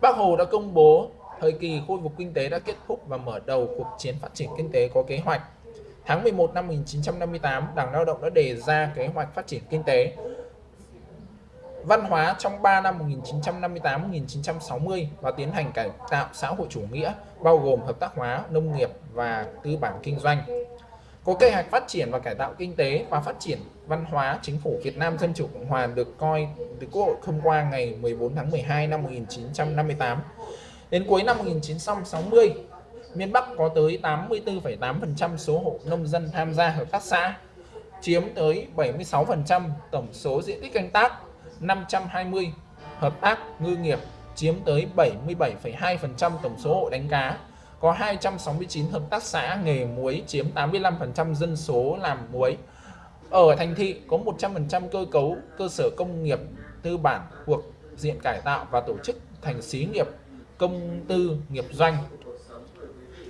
Bác Hồ đã công bố thời kỳ khôi phục kinh tế đã kết thúc và mở đầu cuộc chiến phát triển kinh tế có kế hoạch Tháng 11 năm 1958, Đảng Lao động đã đề ra kế hoạch phát triển kinh tế văn hóa trong 3 năm 1958-1960 và tiến hành cải tạo xã hội chủ nghĩa bao gồm hợp tác hóa, nông nghiệp và tư bản kinh doanh. Có kế hoạch phát triển và cải tạo kinh tế và phát triển văn hóa, chính phủ Việt Nam Dân Chủ Cộng Hòa được coi được Quốc hội thông qua ngày 14 tháng 12 năm 1958. Đến cuối năm 1960, miền Bắc có tới 84,8% số hộ nông dân tham gia hợp tác xã, chiếm tới 76% tổng số diện tích canh tác, 520 hợp tác ngư nghiệp chiếm tới 77,2% tổng số hộ đánh cá, có 269 hợp tác xã nghề muối chiếm 85% dân số làm muối. Ở thành thị có 100% cơ cấu cơ sở công nghiệp tư bản thuộc diện cải tạo và tổ chức thành xí nghiệp công tư nghiệp doanh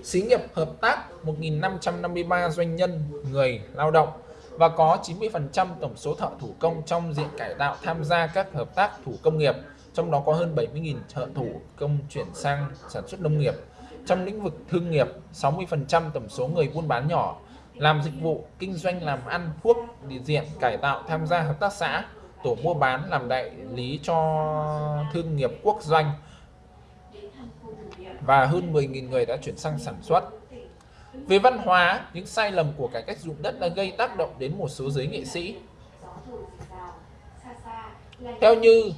xí nghiệp hợp tác 1.553 doanh nhân người lao động và có 90% tổng số thợ thủ công trong diện cải tạo tham gia các hợp tác thủ công nghiệp, trong đó có hơn 70.000 thợ thủ công chuyển sang sản xuất nông nghiệp. Trong lĩnh vực thương nghiệp, 60% tổng số người buôn bán nhỏ làm dịch vụ, kinh doanh làm ăn, thuốc, địa diện, cải tạo tham gia hợp tác xã, tổ mua bán làm đại lý cho thương nghiệp quốc doanh và hơn 10.000 người đã chuyển sang sản xuất. Về văn hóa, những sai lầm của cải cách dụng đất đã gây tác động đến một số giới nghệ sĩ. Theo như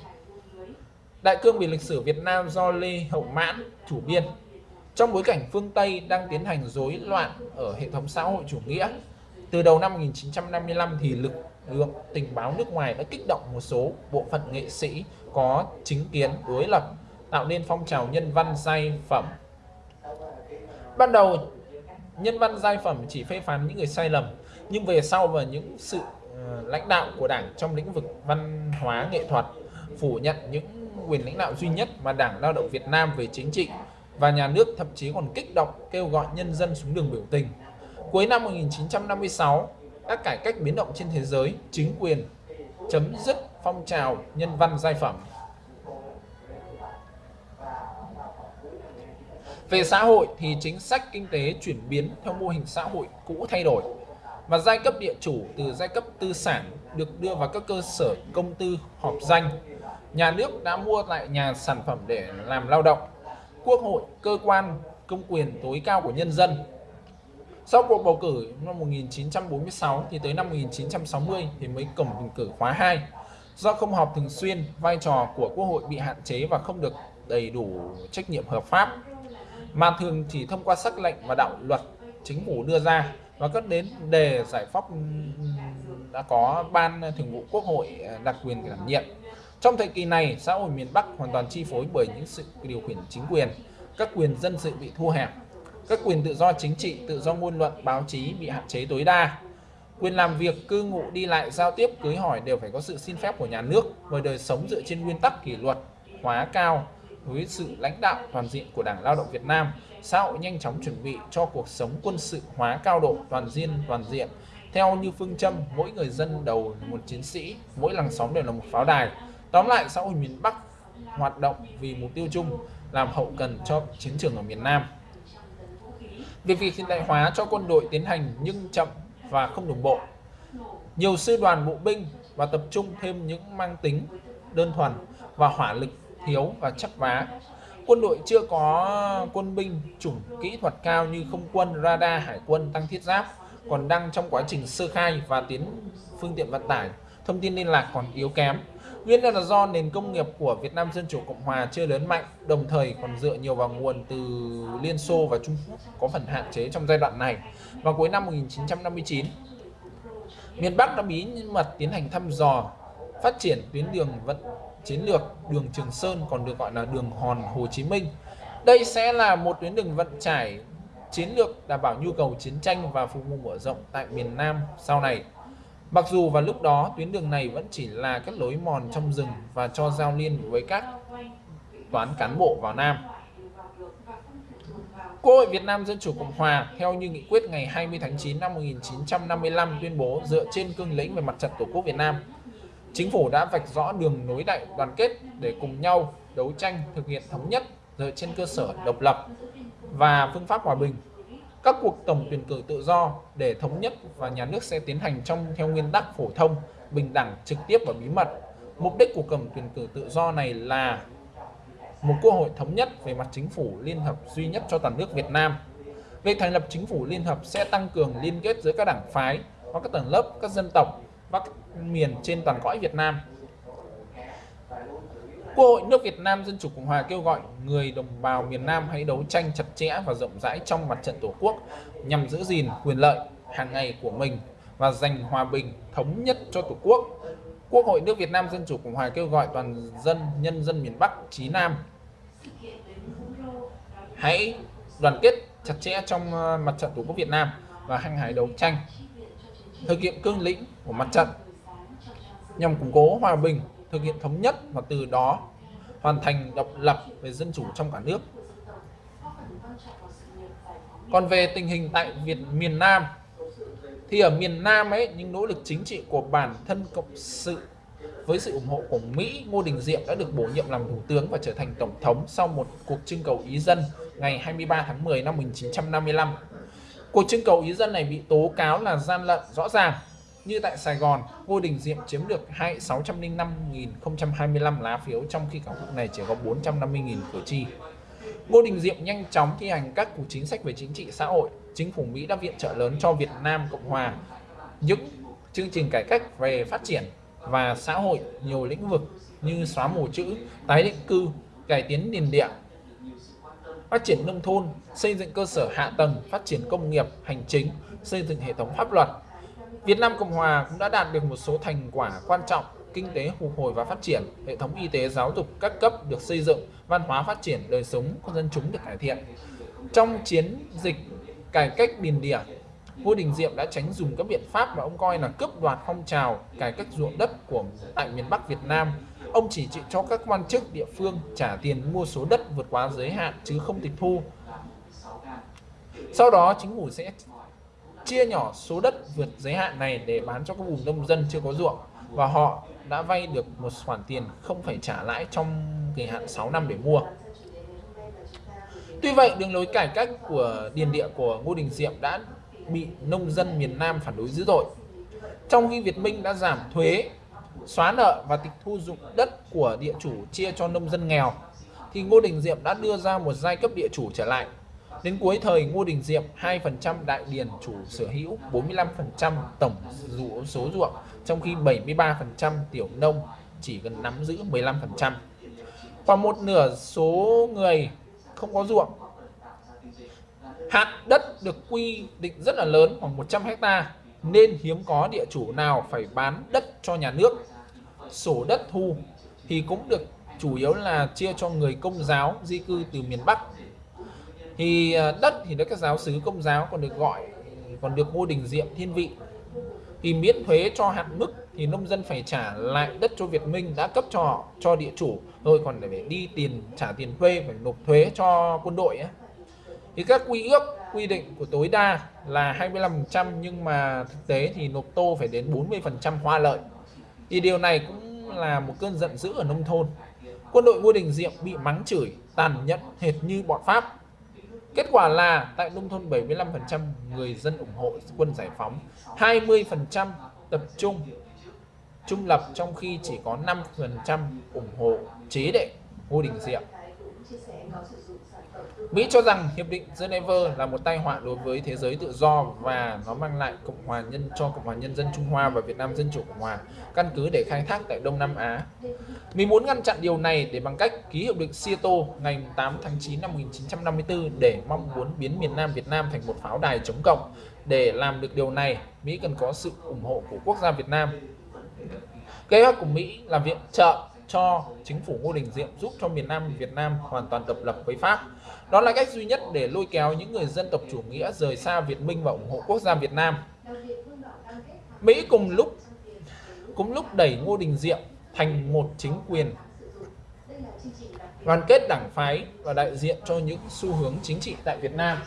Đại cương về lịch sử Việt Nam do Lê Hậu Mãn chủ biên trong bối cảnh phương Tây đang tiến hành rối loạn ở hệ thống xã hội chủ nghĩa. Từ đầu năm 1955 thì lực lượng tình báo nước ngoài đã kích động một số bộ phận nghệ sĩ có chính kiến đối lập tạo nên phong trào nhân văn giai phẩm. Ban đầu nhân văn giai phẩm chỉ phê phán những người sai lầm nhưng về sau và những sự ờ, lãnh đạo của đảng trong lĩnh vực văn hóa nghệ thuật phủ nhận những quyền lãnh đạo duy nhất mà Đảng Lao động Việt Nam về chính trị và nhà nước thậm chí còn kích động kêu gọi nhân dân xuống đường biểu tình. Cuối năm 1956, các cải cách biến động trên thế giới, chính quyền chấm dứt phong trào nhân văn giai phẩm. Về xã hội thì chính sách kinh tế chuyển biến theo mô hình xã hội cũ thay đổi và giai cấp địa chủ từ giai cấp tư sản được đưa vào các cơ sở công tư họp danh. Nhà nước đã mua lại nhà sản phẩm để làm lao động. Quốc hội, cơ quan công quyền tối cao của nhân dân. Sau cuộc bầu cử năm 1946 thì tới năm 1960 thì mới cổng bình cử khóa 2. Do không họp thường xuyên, vai trò của Quốc hội bị hạn chế và không được đầy đủ trách nhiệm hợp pháp mà thường chỉ thông qua sắc lệnh và đạo luật chính phủ đưa ra và các đến đề giải pháp đã có ban thường vụ quốc hội à, đặc quyền đảm nhiệm. Trong thời kỳ này, xã hội miền Bắc hoàn toàn chi phối bởi những sự điều khiển chính quyền, các quyền dân sự bị thu hẹp, các quyền tự do chính trị, tự do ngôn luận, báo chí bị hạn chế tối đa. Quyền làm việc, cư ngụ, đi lại, giao tiếp, cưới hỏi đều phải có sự xin phép của nhà nước và đời sống dựa trên nguyên tắc kỷ luật, hóa cao với sự lãnh đạo toàn diện của Đảng Lao động Việt Nam, xã hội nhanh chóng chuẩn bị cho cuộc sống quân sự hóa cao độ toàn diện toàn diện theo như phương châm mỗi người dân đầu một chiến sĩ, mỗi làng xóm đều là một pháo đài. Tóm lại xã hội miền Bắc hoạt động vì mục tiêu chung làm hậu cần cho chiến trường ở miền Nam. Việc việc hiện đại hóa cho quân đội tiến hành nhưng chậm và không đồng bộ. Nhiều sư đoàn bộ binh và tập trung thêm những mang tính đơn thuần và hỏa lực thiếu và chắc vá. Quân đội chưa có quân binh chủng kỹ thuật cao như không quân, radar, hải quân, tăng thiết giáp, còn đang trong quá trình sơ khai và tiến phương tiện vận tải, thông tin liên lạc còn yếu kém. Nguyên nhân là do nền công nghiệp của Việt Nam Dân Chủ Cộng Hòa chưa lớn mạnh, đồng thời còn dựa nhiều vào nguồn từ Liên Xô và Trung Quốc có phần hạn chế trong giai đoạn này. Vào cuối năm 1959, miền Bắc đã bí mật tiến hành thăm dò phát triển tuyến đường vận chiến lược đường Trường Sơn, còn được gọi là đường Hòn Hồ Chí Minh. Đây sẽ là một tuyến đường vận tải chiến lược đảm bảo nhu cầu chiến tranh và phục vụ mở rộng tại miền Nam sau này. Mặc dù vào lúc đó, tuyến đường này vẫn chỉ là các lối mòn trong rừng và cho giao liên với các toán cán bộ vào Nam. Quốc hội Việt Nam Dân Chủ Cộng Hòa, theo như nghị quyết ngày 20 tháng 9 năm 1955 tuyên bố dựa trên cương lĩnh về mặt trận Tổ quốc Việt Nam Chính phủ đã vạch rõ đường nối đại đoàn kết để cùng nhau đấu tranh thực hiện thống nhất dựa trên cơ sở độc lập và phương pháp hòa bình. Các cuộc tổng tuyển cử tự do để thống nhất và nhà nước sẽ tiến hành trong theo nguyên tắc phổ thông, bình đẳng, trực tiếp và bí mật. Mục đích của tổng tuyển cử tự do này là một quốc hội thống nhất về mặt chính phủ liên hợp duy nhất cho toàn nước Việt Nam. Việc thành lập chính phủ liên hợp sẽ tăng cường liên kết giữa các đảng phái và các tầng lớp, các dân tộc và các miền trên toàn cõi Việt Nam. Quốc hội nước Việt Nam Dân Chủ Cộng Hòa kêu gọi người đồng bào miền Nam hãy đấu tranh chặt chẽ và rộng rãi trong mặt trận Tổ quốc nhằm giữ gìn quyền lợi hàng ngày của mình và giành hòa bình thống nhất cho Tổ quốc. Quốc hội nước Việt Nam Dân Chủ Cộng Hòa kêu gọi toàn dân, nhân dân miền Bắc, Chí Nam hãy đoàn kết chặt chẽ trong ờ, mặt trận Tổ quốc Việt Nam và hăng hái đấu tranh, thực hiện cương lĩnh của mặt trận nhằm củng cố hòa bình, thực hiện thống nhất và từ đó hoàn thành độc lập về dân chủ trong cả nước. Còn về tình hình tại Việt miền Nam thì ở miền Nam ấy những nỗ lực chính trị của bản thân cộng sự với sự ủng hộ của Mỹ, Ngô Đình Diệm đã được bổ nhiệm làm thủ tướng và trở thành tổng thống sau một cuộc trưng cầu ý dân ngày 23 tháng 10 năm 1955. Cuộc trưng cầu ý dân này bị tố cáo là gian lận rõ ràng như tại Sài Gòn, Ngô Đình Diệm chiếm được 605.025 lá phiếu trong khi cả quốc này chỉ có 450.000 cử tri. Ngô Đình Diệm nhanh chóng thi hành các cuộc chính sách về chính trị xã hội. Chính phủ Mỹ đã viện trợ lớn cho Việt Nam Cộng Hòa những chương trình cải cách về phát triển và xã hội nhiều lĩnh vực như xóa mù chữ, tái định cư, cải tiến nền địa, phát triển nông thôn, xây dựng cơ sở hạ tầng, phát triển công nghiệp, hành chính, xây dựng hệ thống pháp luật. Việt Nam Cộng Hòa cũng đã đạt được một số thành quả quan trọng, kinh tế phục hồi và phát triển, hệ thống y tế giáo dục các cấp được xây dựng, văn hóa phát triển, đời sống của dân chúng được cải thiện. Trong chiến dịch cải cách biển địa, Vua Đình Diệm đã tránh dùng các biện pháp mà ông coi là cướp đoạt phong trào cải cách ruộng đất của tại miền Bắc Việt Nam. Ông chỉ chịu cho các quan chức địa phương trả tiền mua số đất vượt quá giới hạn chứ không tịch thu. Sau đó chính phủ sẽ chia nhỏ số đất vượt giới hạn này để bán cho các vùng nông dân chưa có ruộng và họ đã vay được một khoản tiền không phải trả lãi trong kỳ hạn 6 năm để mua. Tuy vậy, đường lối cải cách của điền địa của Ngô Đình Diệm đã bị nông dân miền Nam phản đối dữ dội. Trong khi Việt Minh đã giảm thuế, xóa nợ và tịch thu dụng đất của địa chủ chia cho nông dân nghèo, thì Ngô Đình Diệm đã đưa ra một giai cấp địa chủ trở lại. Đến cuối thời Ngô Đình Diệm, 2% đại điền chủ sở hữu, 45% tổng dụ số ruộng, trong khi 73% tiểu nông chỉ cần nắm giữ 15%. Khoảng một nửa số người không có ruộng Hạn đất được quy định rất là lớn khoảng 100 hecta nên hiếm có địa chủ nào phải bán đất cho nhà nước. Sổ đất thu thì cũng được chủ yếu là chia cho người công giáo di cư từ miền Bắc. Thì à, đất thì được các giáo sứ công giáo còn được gọi còn được Ngô Đình Diệm thiên vị. Thì miễn thuế cho hạn mức thì nông dân phải trả lại đất cho Việt Minh đã cấp cho họ, cho địa chủ. Rồi còn để đi tiền trả tiền thuê phải nộp thuế cho quân đội ấy thì các quy ước quy định của tối đa là 25% nhưng mà thực tế thì nộp tô phải đến 40% hoa lợi. Thì điều này cũng là một cơn giận dữ ở nông thôn. Quân đội Ngô Đình Diệm bị mắng chửi tàn nhẫn hệt như bọn Pháp kết quả là tại nông thôn 75% người dân ủng hộ quân giải phóng 20% tập trung trung lập trong khi chỉ có 5% ủng hộ chế đệ Ngô Đình Diệm. Mỹ cho rằng Hiệp định Geneva là một tai họa đối với thế giới tự do và nó mang lại Cộng hòa nhân cho Cộng hòa Nhân dân Trung Hoa và Việt Nam Dân Chủ Cộng Hòa căn cứ để khai thác tại Đông Nam Á. Mỹ muốn ngăn chặn điều này để bằng cách ký Hiệp định Seattle ngày 8 tháng 9 năm 1954 để mong muốn biến miền Nam Việt Nam thành một pháo đài chống cộng. Để làm được điều này, Mỹ cần có sự ủng hộ của quốc gia Việt Nam. Kế hoạch của Mỹ là viện trợ cho chính phủ Ngô Đình Diệm giúp cho miền Nam Việt Nam hoàn toàn độc lập với Pháp. Đó là cách duy nhất để lôi kéo những người dân tộc chủ nghĩa rời xa Việt Minh và ủng hộ quốc gia Việt Nam. Mỹ cùng lúc, cũng lúc đẩy Ngô Đình Diệm thành một chính quyền, đoàn kết đảng phái và đại diện cho những xu hướng chính trị tại Việt Nam.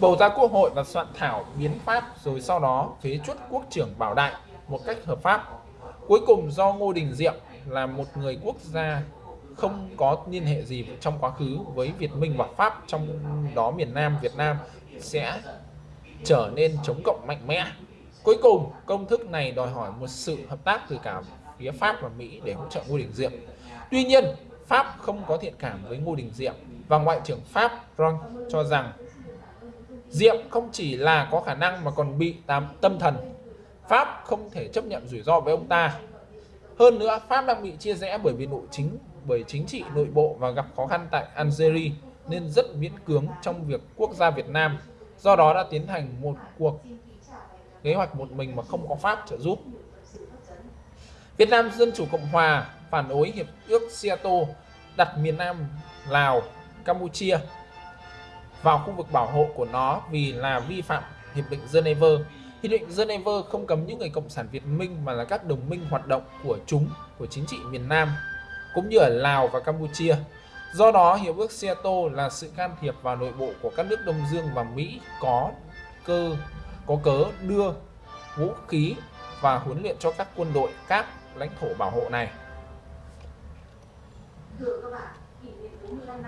Bầu ra quốc hội và soạn thảo biến pháp rồi sau đó phế chuất quốc trưởng Bảo Đại một cách hợp pháp. Cuối cùng do Ngô Đình Diệm là một người quốc gia không có liên hệ gì trong quá khứ với Việt Minh và Pháp trong đó miền Nam Việt Nam sẽ trở nên chống cộng mạnh mẽ. Cuối cùng, công thức này đòi hỏi một sự hợp tác từ cả phía Pháp và Mỹ để hỗ trợ Ngô Đình Diệm. Tuy nhiên, Pháp không có thiện cảm với Ngô Đình Diệm và Ngoại trưởng Pháp Ron cho rằng Diệm không chỉ là có khả năng mà còn bị tâm thần. Pháp không thể chấp nhận rủi ro với ông ta hơn nữa, Pháp đang bị chia rẽ bởi vì nội chính bởi chính trị nội bộ và gặp khó khăn tại Algeria nên rất miễn cưỡng trong việc quốc gia Việt Nam. Do đó đã tiến hành một cuộc kế hoạch một mình mà không có Pháp trợ giúp. Việt Nam Dân Chủ Cộng Hòa phản đối hiệp ước Seattle đặt miền Nam Lào, Campuchia vào khu vực bảo hộ của nó vì là vi phạm hiệp định Geneva Hiệp định Geneva không cấm những người cộng sản Việt Minh mà là các đồng minh hoạt động của chúng của chính trị miền Nam cũng như ở Lào và Campuchia. Do đó, Hiệp ước Seattle là sự can thiệp vào nội bộ của các nước Đông Dương và Mỹ có cơ có cớ đưa vũ khí và huấn luyện cho các quân đội các lãnh thổ bảo hộ này.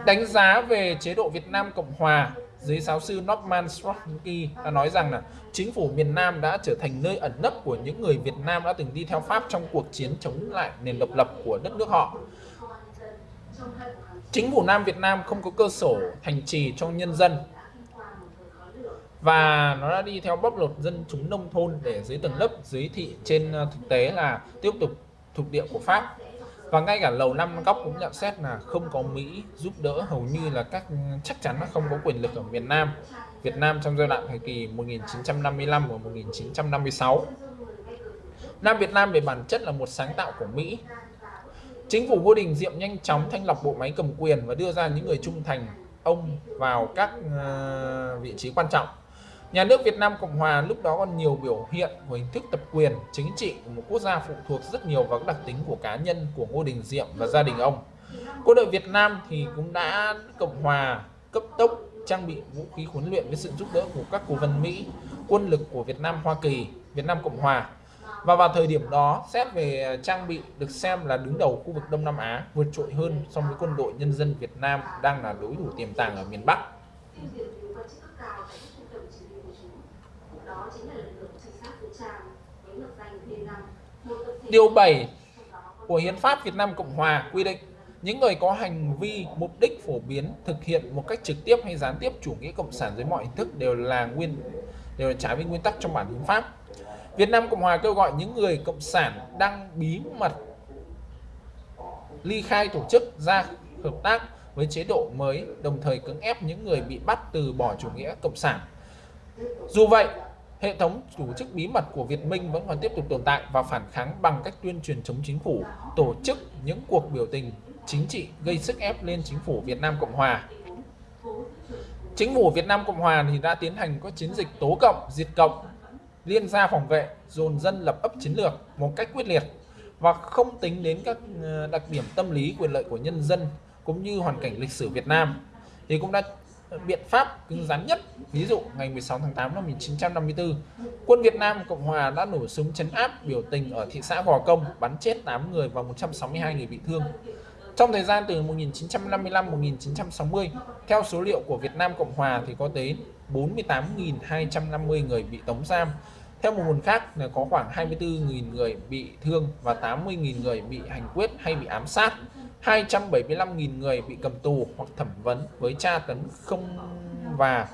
Đánh giá về chế độ Việt Nam Cộng Hòa dưới giáo sư Norman Strotsky đã nói rằng là chính phủ miền Nam đã trở thành nơi ẩn nấp của những người Việt Nam đã từng đi theo Pháp trong cuộc chiến chống lại nền độc lập của đất nước họ. Chính phủ Nam Việt Nam không có cơ sở thành trì cho nhân dân và nó đã đi theo bóc lột dân chúng nông thôn để dưới tầng lớp, dưới thị, trên ờ, thực tế là tiếp tục thuộc địa của Pháp và ngay cả lầu năm góc cũng nhận xét là không có Mỹ giúp đỡ, hầu như là các, chắc chắn là không có quyền lực ở việt Nam. Việt Nam trong giai đoạn thời kỳ 1955 và 1956 Nam Việt Nam về bản chất là một sáng tạo của Mỹ. Chính phủ Ngô Đình Diệm nhanh chóng thanh lọc bộ máy cầm quyền và đưa ra những người trung thành, ông vào các ờ, vị trí quan trọng. Nhà nước Việt Nam Cộng Hòa lúc đó còn nhiều biểu hiện của hình thức tập quyền chính trị của một quốc gia phụ thuộc rất nhiều vào các đặc tính của cá nhân của Ngô Đình Diệm và gia đình ông. Quân đội Việt Nam thì cũng đã Cộng Hòa cấp tốc trang bị vũ khí huấn luyện với sự giúp đỡ của các cố vấn Mỹ, quân lực của Việt Nam Hoa Kỳ, Việt Nam Cộng Hòa. Và vào thời điểm đó, xét về trang bị được xem là đứng đầu khu vực Đông Nam Á, vượt trội hơn so với quân đội nhân dân Việt Nam đang là đối thủ tiềm tàng ở miền Bắc. Điều 7 của Hiến pháp Việt Nam Cộng Hòa quy định những người có hành vi mục đích phổ biến thực hiện một cách trực tiếp hay gián tiếp chủ nghĩa cộng sản dưới mọi hình thức đều là nguyên đều là trái với nguyên tắc trong bản hiến pháp. Việt Nam Cộng Hòa kêu gọi những người cộng sản đang bí mật ly khai tổ chức ra hợp tác với chế độ mới, đồng thời cưỡng ép những người bị bắt từ bỏ chủ nghĩa cộng sản. Dù vậy, Hệ thống tổ chức bí mật của Việt Minh vẫn còn tiếp tục tồn tại và phản kháng bằng cách tuyên truyền chống chính phủ, tổ chức những cuộc biểu tình chính trị gây sức ép lên chính phủ Việt Nam Cộng Hòa. Chính phủ Việt Nam Cộng Hòa thì đã tiến hành các chiến dịch tố cộng, diệt cộng, liên gia phòng vệ, dồn dân lập ấp chiến lược một cách quyết liệt và không tính đến các ờ, đặc điểm tâm lý quyền lợi của nhân dân cũng như hoàn cảnh lịch sử Việt Nam thì cũng đã biện pháp cứng rắn nhất. Ví dụ ngày 16 tháng 8 năm 1954, quân Việt Nam Cộng Hòa đã nổ súng chấn áp biểu tình ở thị xã Gò Công, bắn chết 8 người và 162 người bị thương. Trong thời gian từ 1955-1960, theo số liệu của Việt Nam Cộng Hòa thì có tới 48.250 người bị tống giam. Theo một nguồn khác là có khoảng 24.000 người bị thương và 80.000 người bị hành quyết hay bị ám sát. 275.000 người bị cầm tù hoặc thẩm vấn với tra tấn không và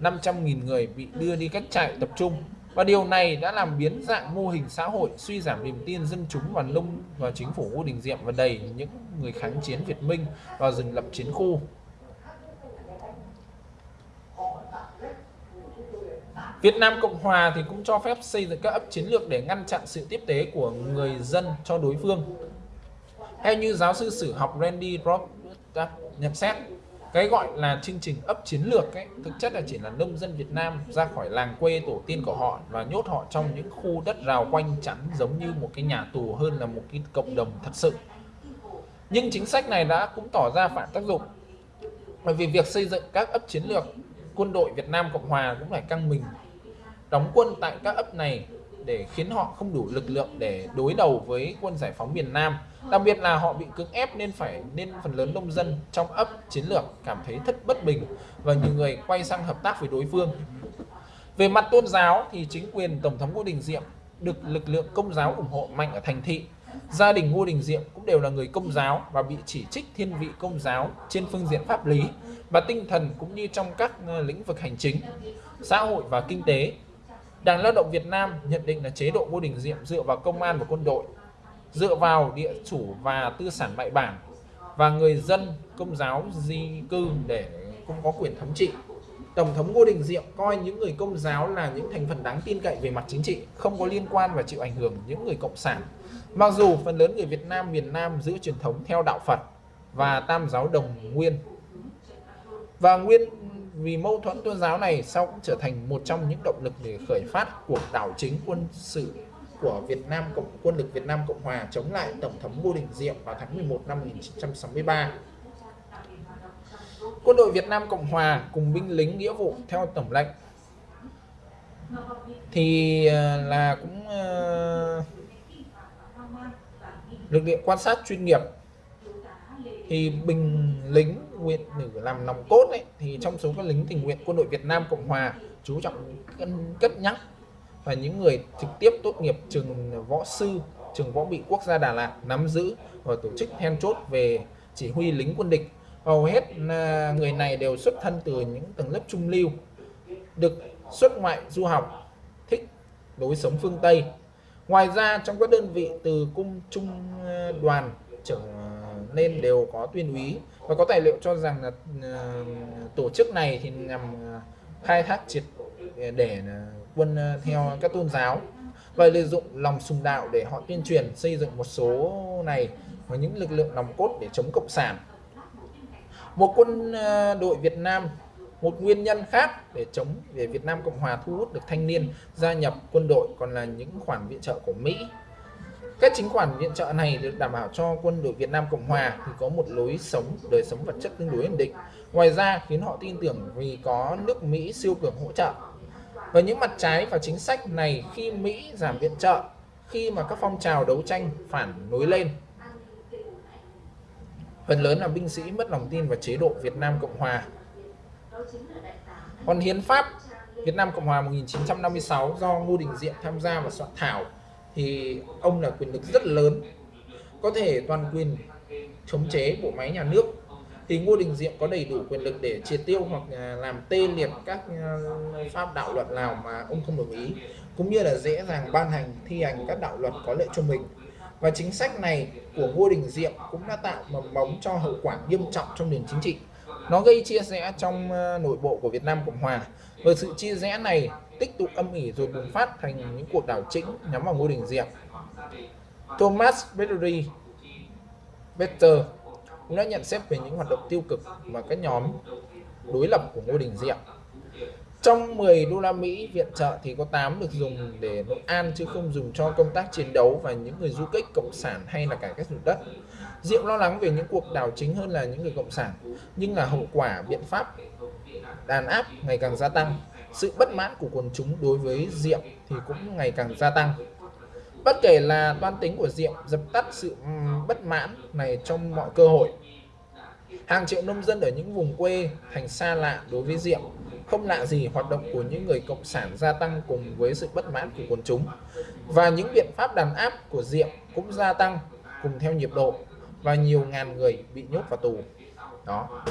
500.000 người bị đưa đi cách trại tập trung. Và điều này đã làm biến dạng mô hình xã hội, suy giảm niềm tin dân chúng và lông và chính phủ Ngô Đình Diệm và đầy những người kháng chiến Việt Minh vào rừng lập chiến khu. Việt Nam Cộng Hòa thì cũng cho phép xây dựng các ấp chiến lược để ngăn chặn sự tiếp tế của người dân cho đối phương hay như giáo sư sử học Randy Roberts nhận xét, cái gọi là chương trình ấp chiến lược ấy, thực chất là chỉ là nông dân Việt Nam ra khỏi làng quê tổ tiên của họ và nhốt họ trong những khu đất rào quanh chắn giống như một cái nhà tù hơn là một cái cộng đồng thật sự. Nhưng chính sách này đã cũng tỏ ra phản tác dụng. Bởi vì việc xây dựng các ấp chiến lược, quân đội Việt Nam Cộng Hòa cũng phải căng mình. Đóng quân tại các ấp này để khiến họ không đủ lực lượng để đối đầu với quân giải phóng miền Nam. Đặc biệt là họ bị cưỡng ép nên phải, nên phần lớn nông dân trong ấp, chiến lược cảm thấy thất bất bình và nhiều người quay sang hợp tác với đối phương. Về mặt tôn giáo thì chính quyền tổng thống Ngô Đình Diệm được lực lượng công giáo ủng hộ mạnh ở thành thị. Gia đình Ngô Đình Diệm cũng đều là người công giáo và bị chỉ trích thiên vị công giáo trên phương diện pháp lý và tinh thần cũng như trong các ờ, lĩnh vực hành chính, xã hội và kinh tế. Đảng Lao động Việt Nam nhận định là chế độ Ngô Đình Diệm dựa vào công an và quân đội, dựa vào địa chủ và tư sản bại bản và người dân công giáo di cư để cũng có quyền thống trị. Tổng thống Ngô Đình Diệm coi những người công giáo là những thành phần đáng tin cậy về mặt chính trị, không có liên quan và chịu ảnh hưởng những người cộng sản. Mặc dù phần lớn người Việt Nam miền Nam giữ truyền thống theo đạo Phật và Tam giáo Đồng Nguyên. Và nguyên vì mâu thuẫn tôn giáo này sau cũng trở thành một trong những động lực để khởi phát cuộc đảo chính quân sự của Việt Nam Cộng quân lực Việt Nam Cộng Hòa chống lại Tổng thống Ngô Đình Diệm vào tháng 11 năm 1963. Quân đội Việt Nam Cộng Hòa cùng binh lính nghĩa vụ theo tổng lệnh thì ờ, là cũng uh, lực lượng quan sát chuyên nghiệp thì binh lính nguyện nữ làm nòng cốt ấy, thì trong số các lính tình nguyện quân đội Việt Nam Cộng Hòa chú trọng cân cất nhắc. Và những người trực tiếp tốt nghiệp trường võ sư trường võ bị quốc gia Đà Lạt nắm giữ và tổ chức then chốt về chỉ huy lính quân địch. Hầu hết à, người này đều xuất thân từ những tầng lớp trung lưu được xuất ngoại du học thích lối sống phương Tây. Ngoài ra trong các đơn vị từ cung trung à, đoàn trở à, nên đều có tuyên úy và có tài liệu cho rằng là ờ, tổ chức này thì nhằm ờ, khai thác triệt để ờ, quân theo các tôn giáo và lợi dụng lòng sùng đạo để họ tuyên truyền xây dựng một số này và những lực lượng nòng cốt để chống cộng sản. Một quân đội Việt Nam, một nguyên nhân khác để chống để Việt Nam Cộng Hòa thu hút được thanh niên gia nhập quân đội còn là những khoản viện trợ của Mỹ các chính khoản viện trợ này được đảm bảo cho quân đội Việt Nam Cộng Hòa thì có một lối sống, đời sống vật chất tương đối ổn định. Ngoài ra khiến họ tin tưởng vì có nước Mỹ siêu cường hỗ trợ. Và những mặt trái và chính sách này khi Mỹ giảm viện trợ, khi mà các phong trào đấu tranh phản nối lên. Phần lớn là binh sĩ mất lòng tin vào chế độ Việt Nam Cộng Hòa. Còn hiến pháp Việt Nam Cộng Hòa 1956 do Ngô Đình Diệm tham gia và soạn thảo thì ông là quyền lực rất lớn, có thể toàn quyền chống chế bộ máy nhà nước. Thì Ngô Đình Diệm có đầy đủ quyền lực để triệt tiêu hoặc à, làm tê liệt các à, pháp đạo luật nào mà ông không đồng ý, cũng như là dễ dàng ban hành, thi hành các đạo luật có lợi cho mình. Và chính sách này của Ngô Đình Diệm cũng đã tạo mầm mống cho hậu quả nghiêm trọng trong nền chính trị. Nó gây chia rẽ trong à, nội bộ của Việt Nam Cộng Hòa. Và sự chia rẽ này tích tụ âm ỉ rồi bùng phát thành những cuộc đảo chính nhắm vào Ngô Đình Diệm Thomas Bedoury Better cũng đã nhận xét về những hoạt động tiêu cực và các nhóm đối lập của Ngô Đình Diệm trong 10 đô la Mỹ viện trợ thì có 8 được dùng để nội an chứ không dùng cho công tác chiến đấu và những người du kích cộng sản hay là cải cách ruộng đất. Diệm lo lắng về những cuộc đảo chính hơn là những người cộng sản, nhưng là hậu quả biện pháp đàn áp ngày càng gia tăng. Sự bất mãn của quần chúng đối với Diệm thì cũng ngày càng gia tăng. Bất kể là toan tính của Diệm dập tắt sự bất mãn này trong mọi cơ hội. Hàng triệu nông dân ở những vùng quê, thành xa lạ đối với Diệm, không lạ gì hoạt động của những người cộng sản gia tăng cùng với sự bất mãn của quần chúng và những biện pháp đàn áp của Diệm cũng gia tăng cùng theo nhịp độ và nhiều ngàn người bị nhốt vào tù đó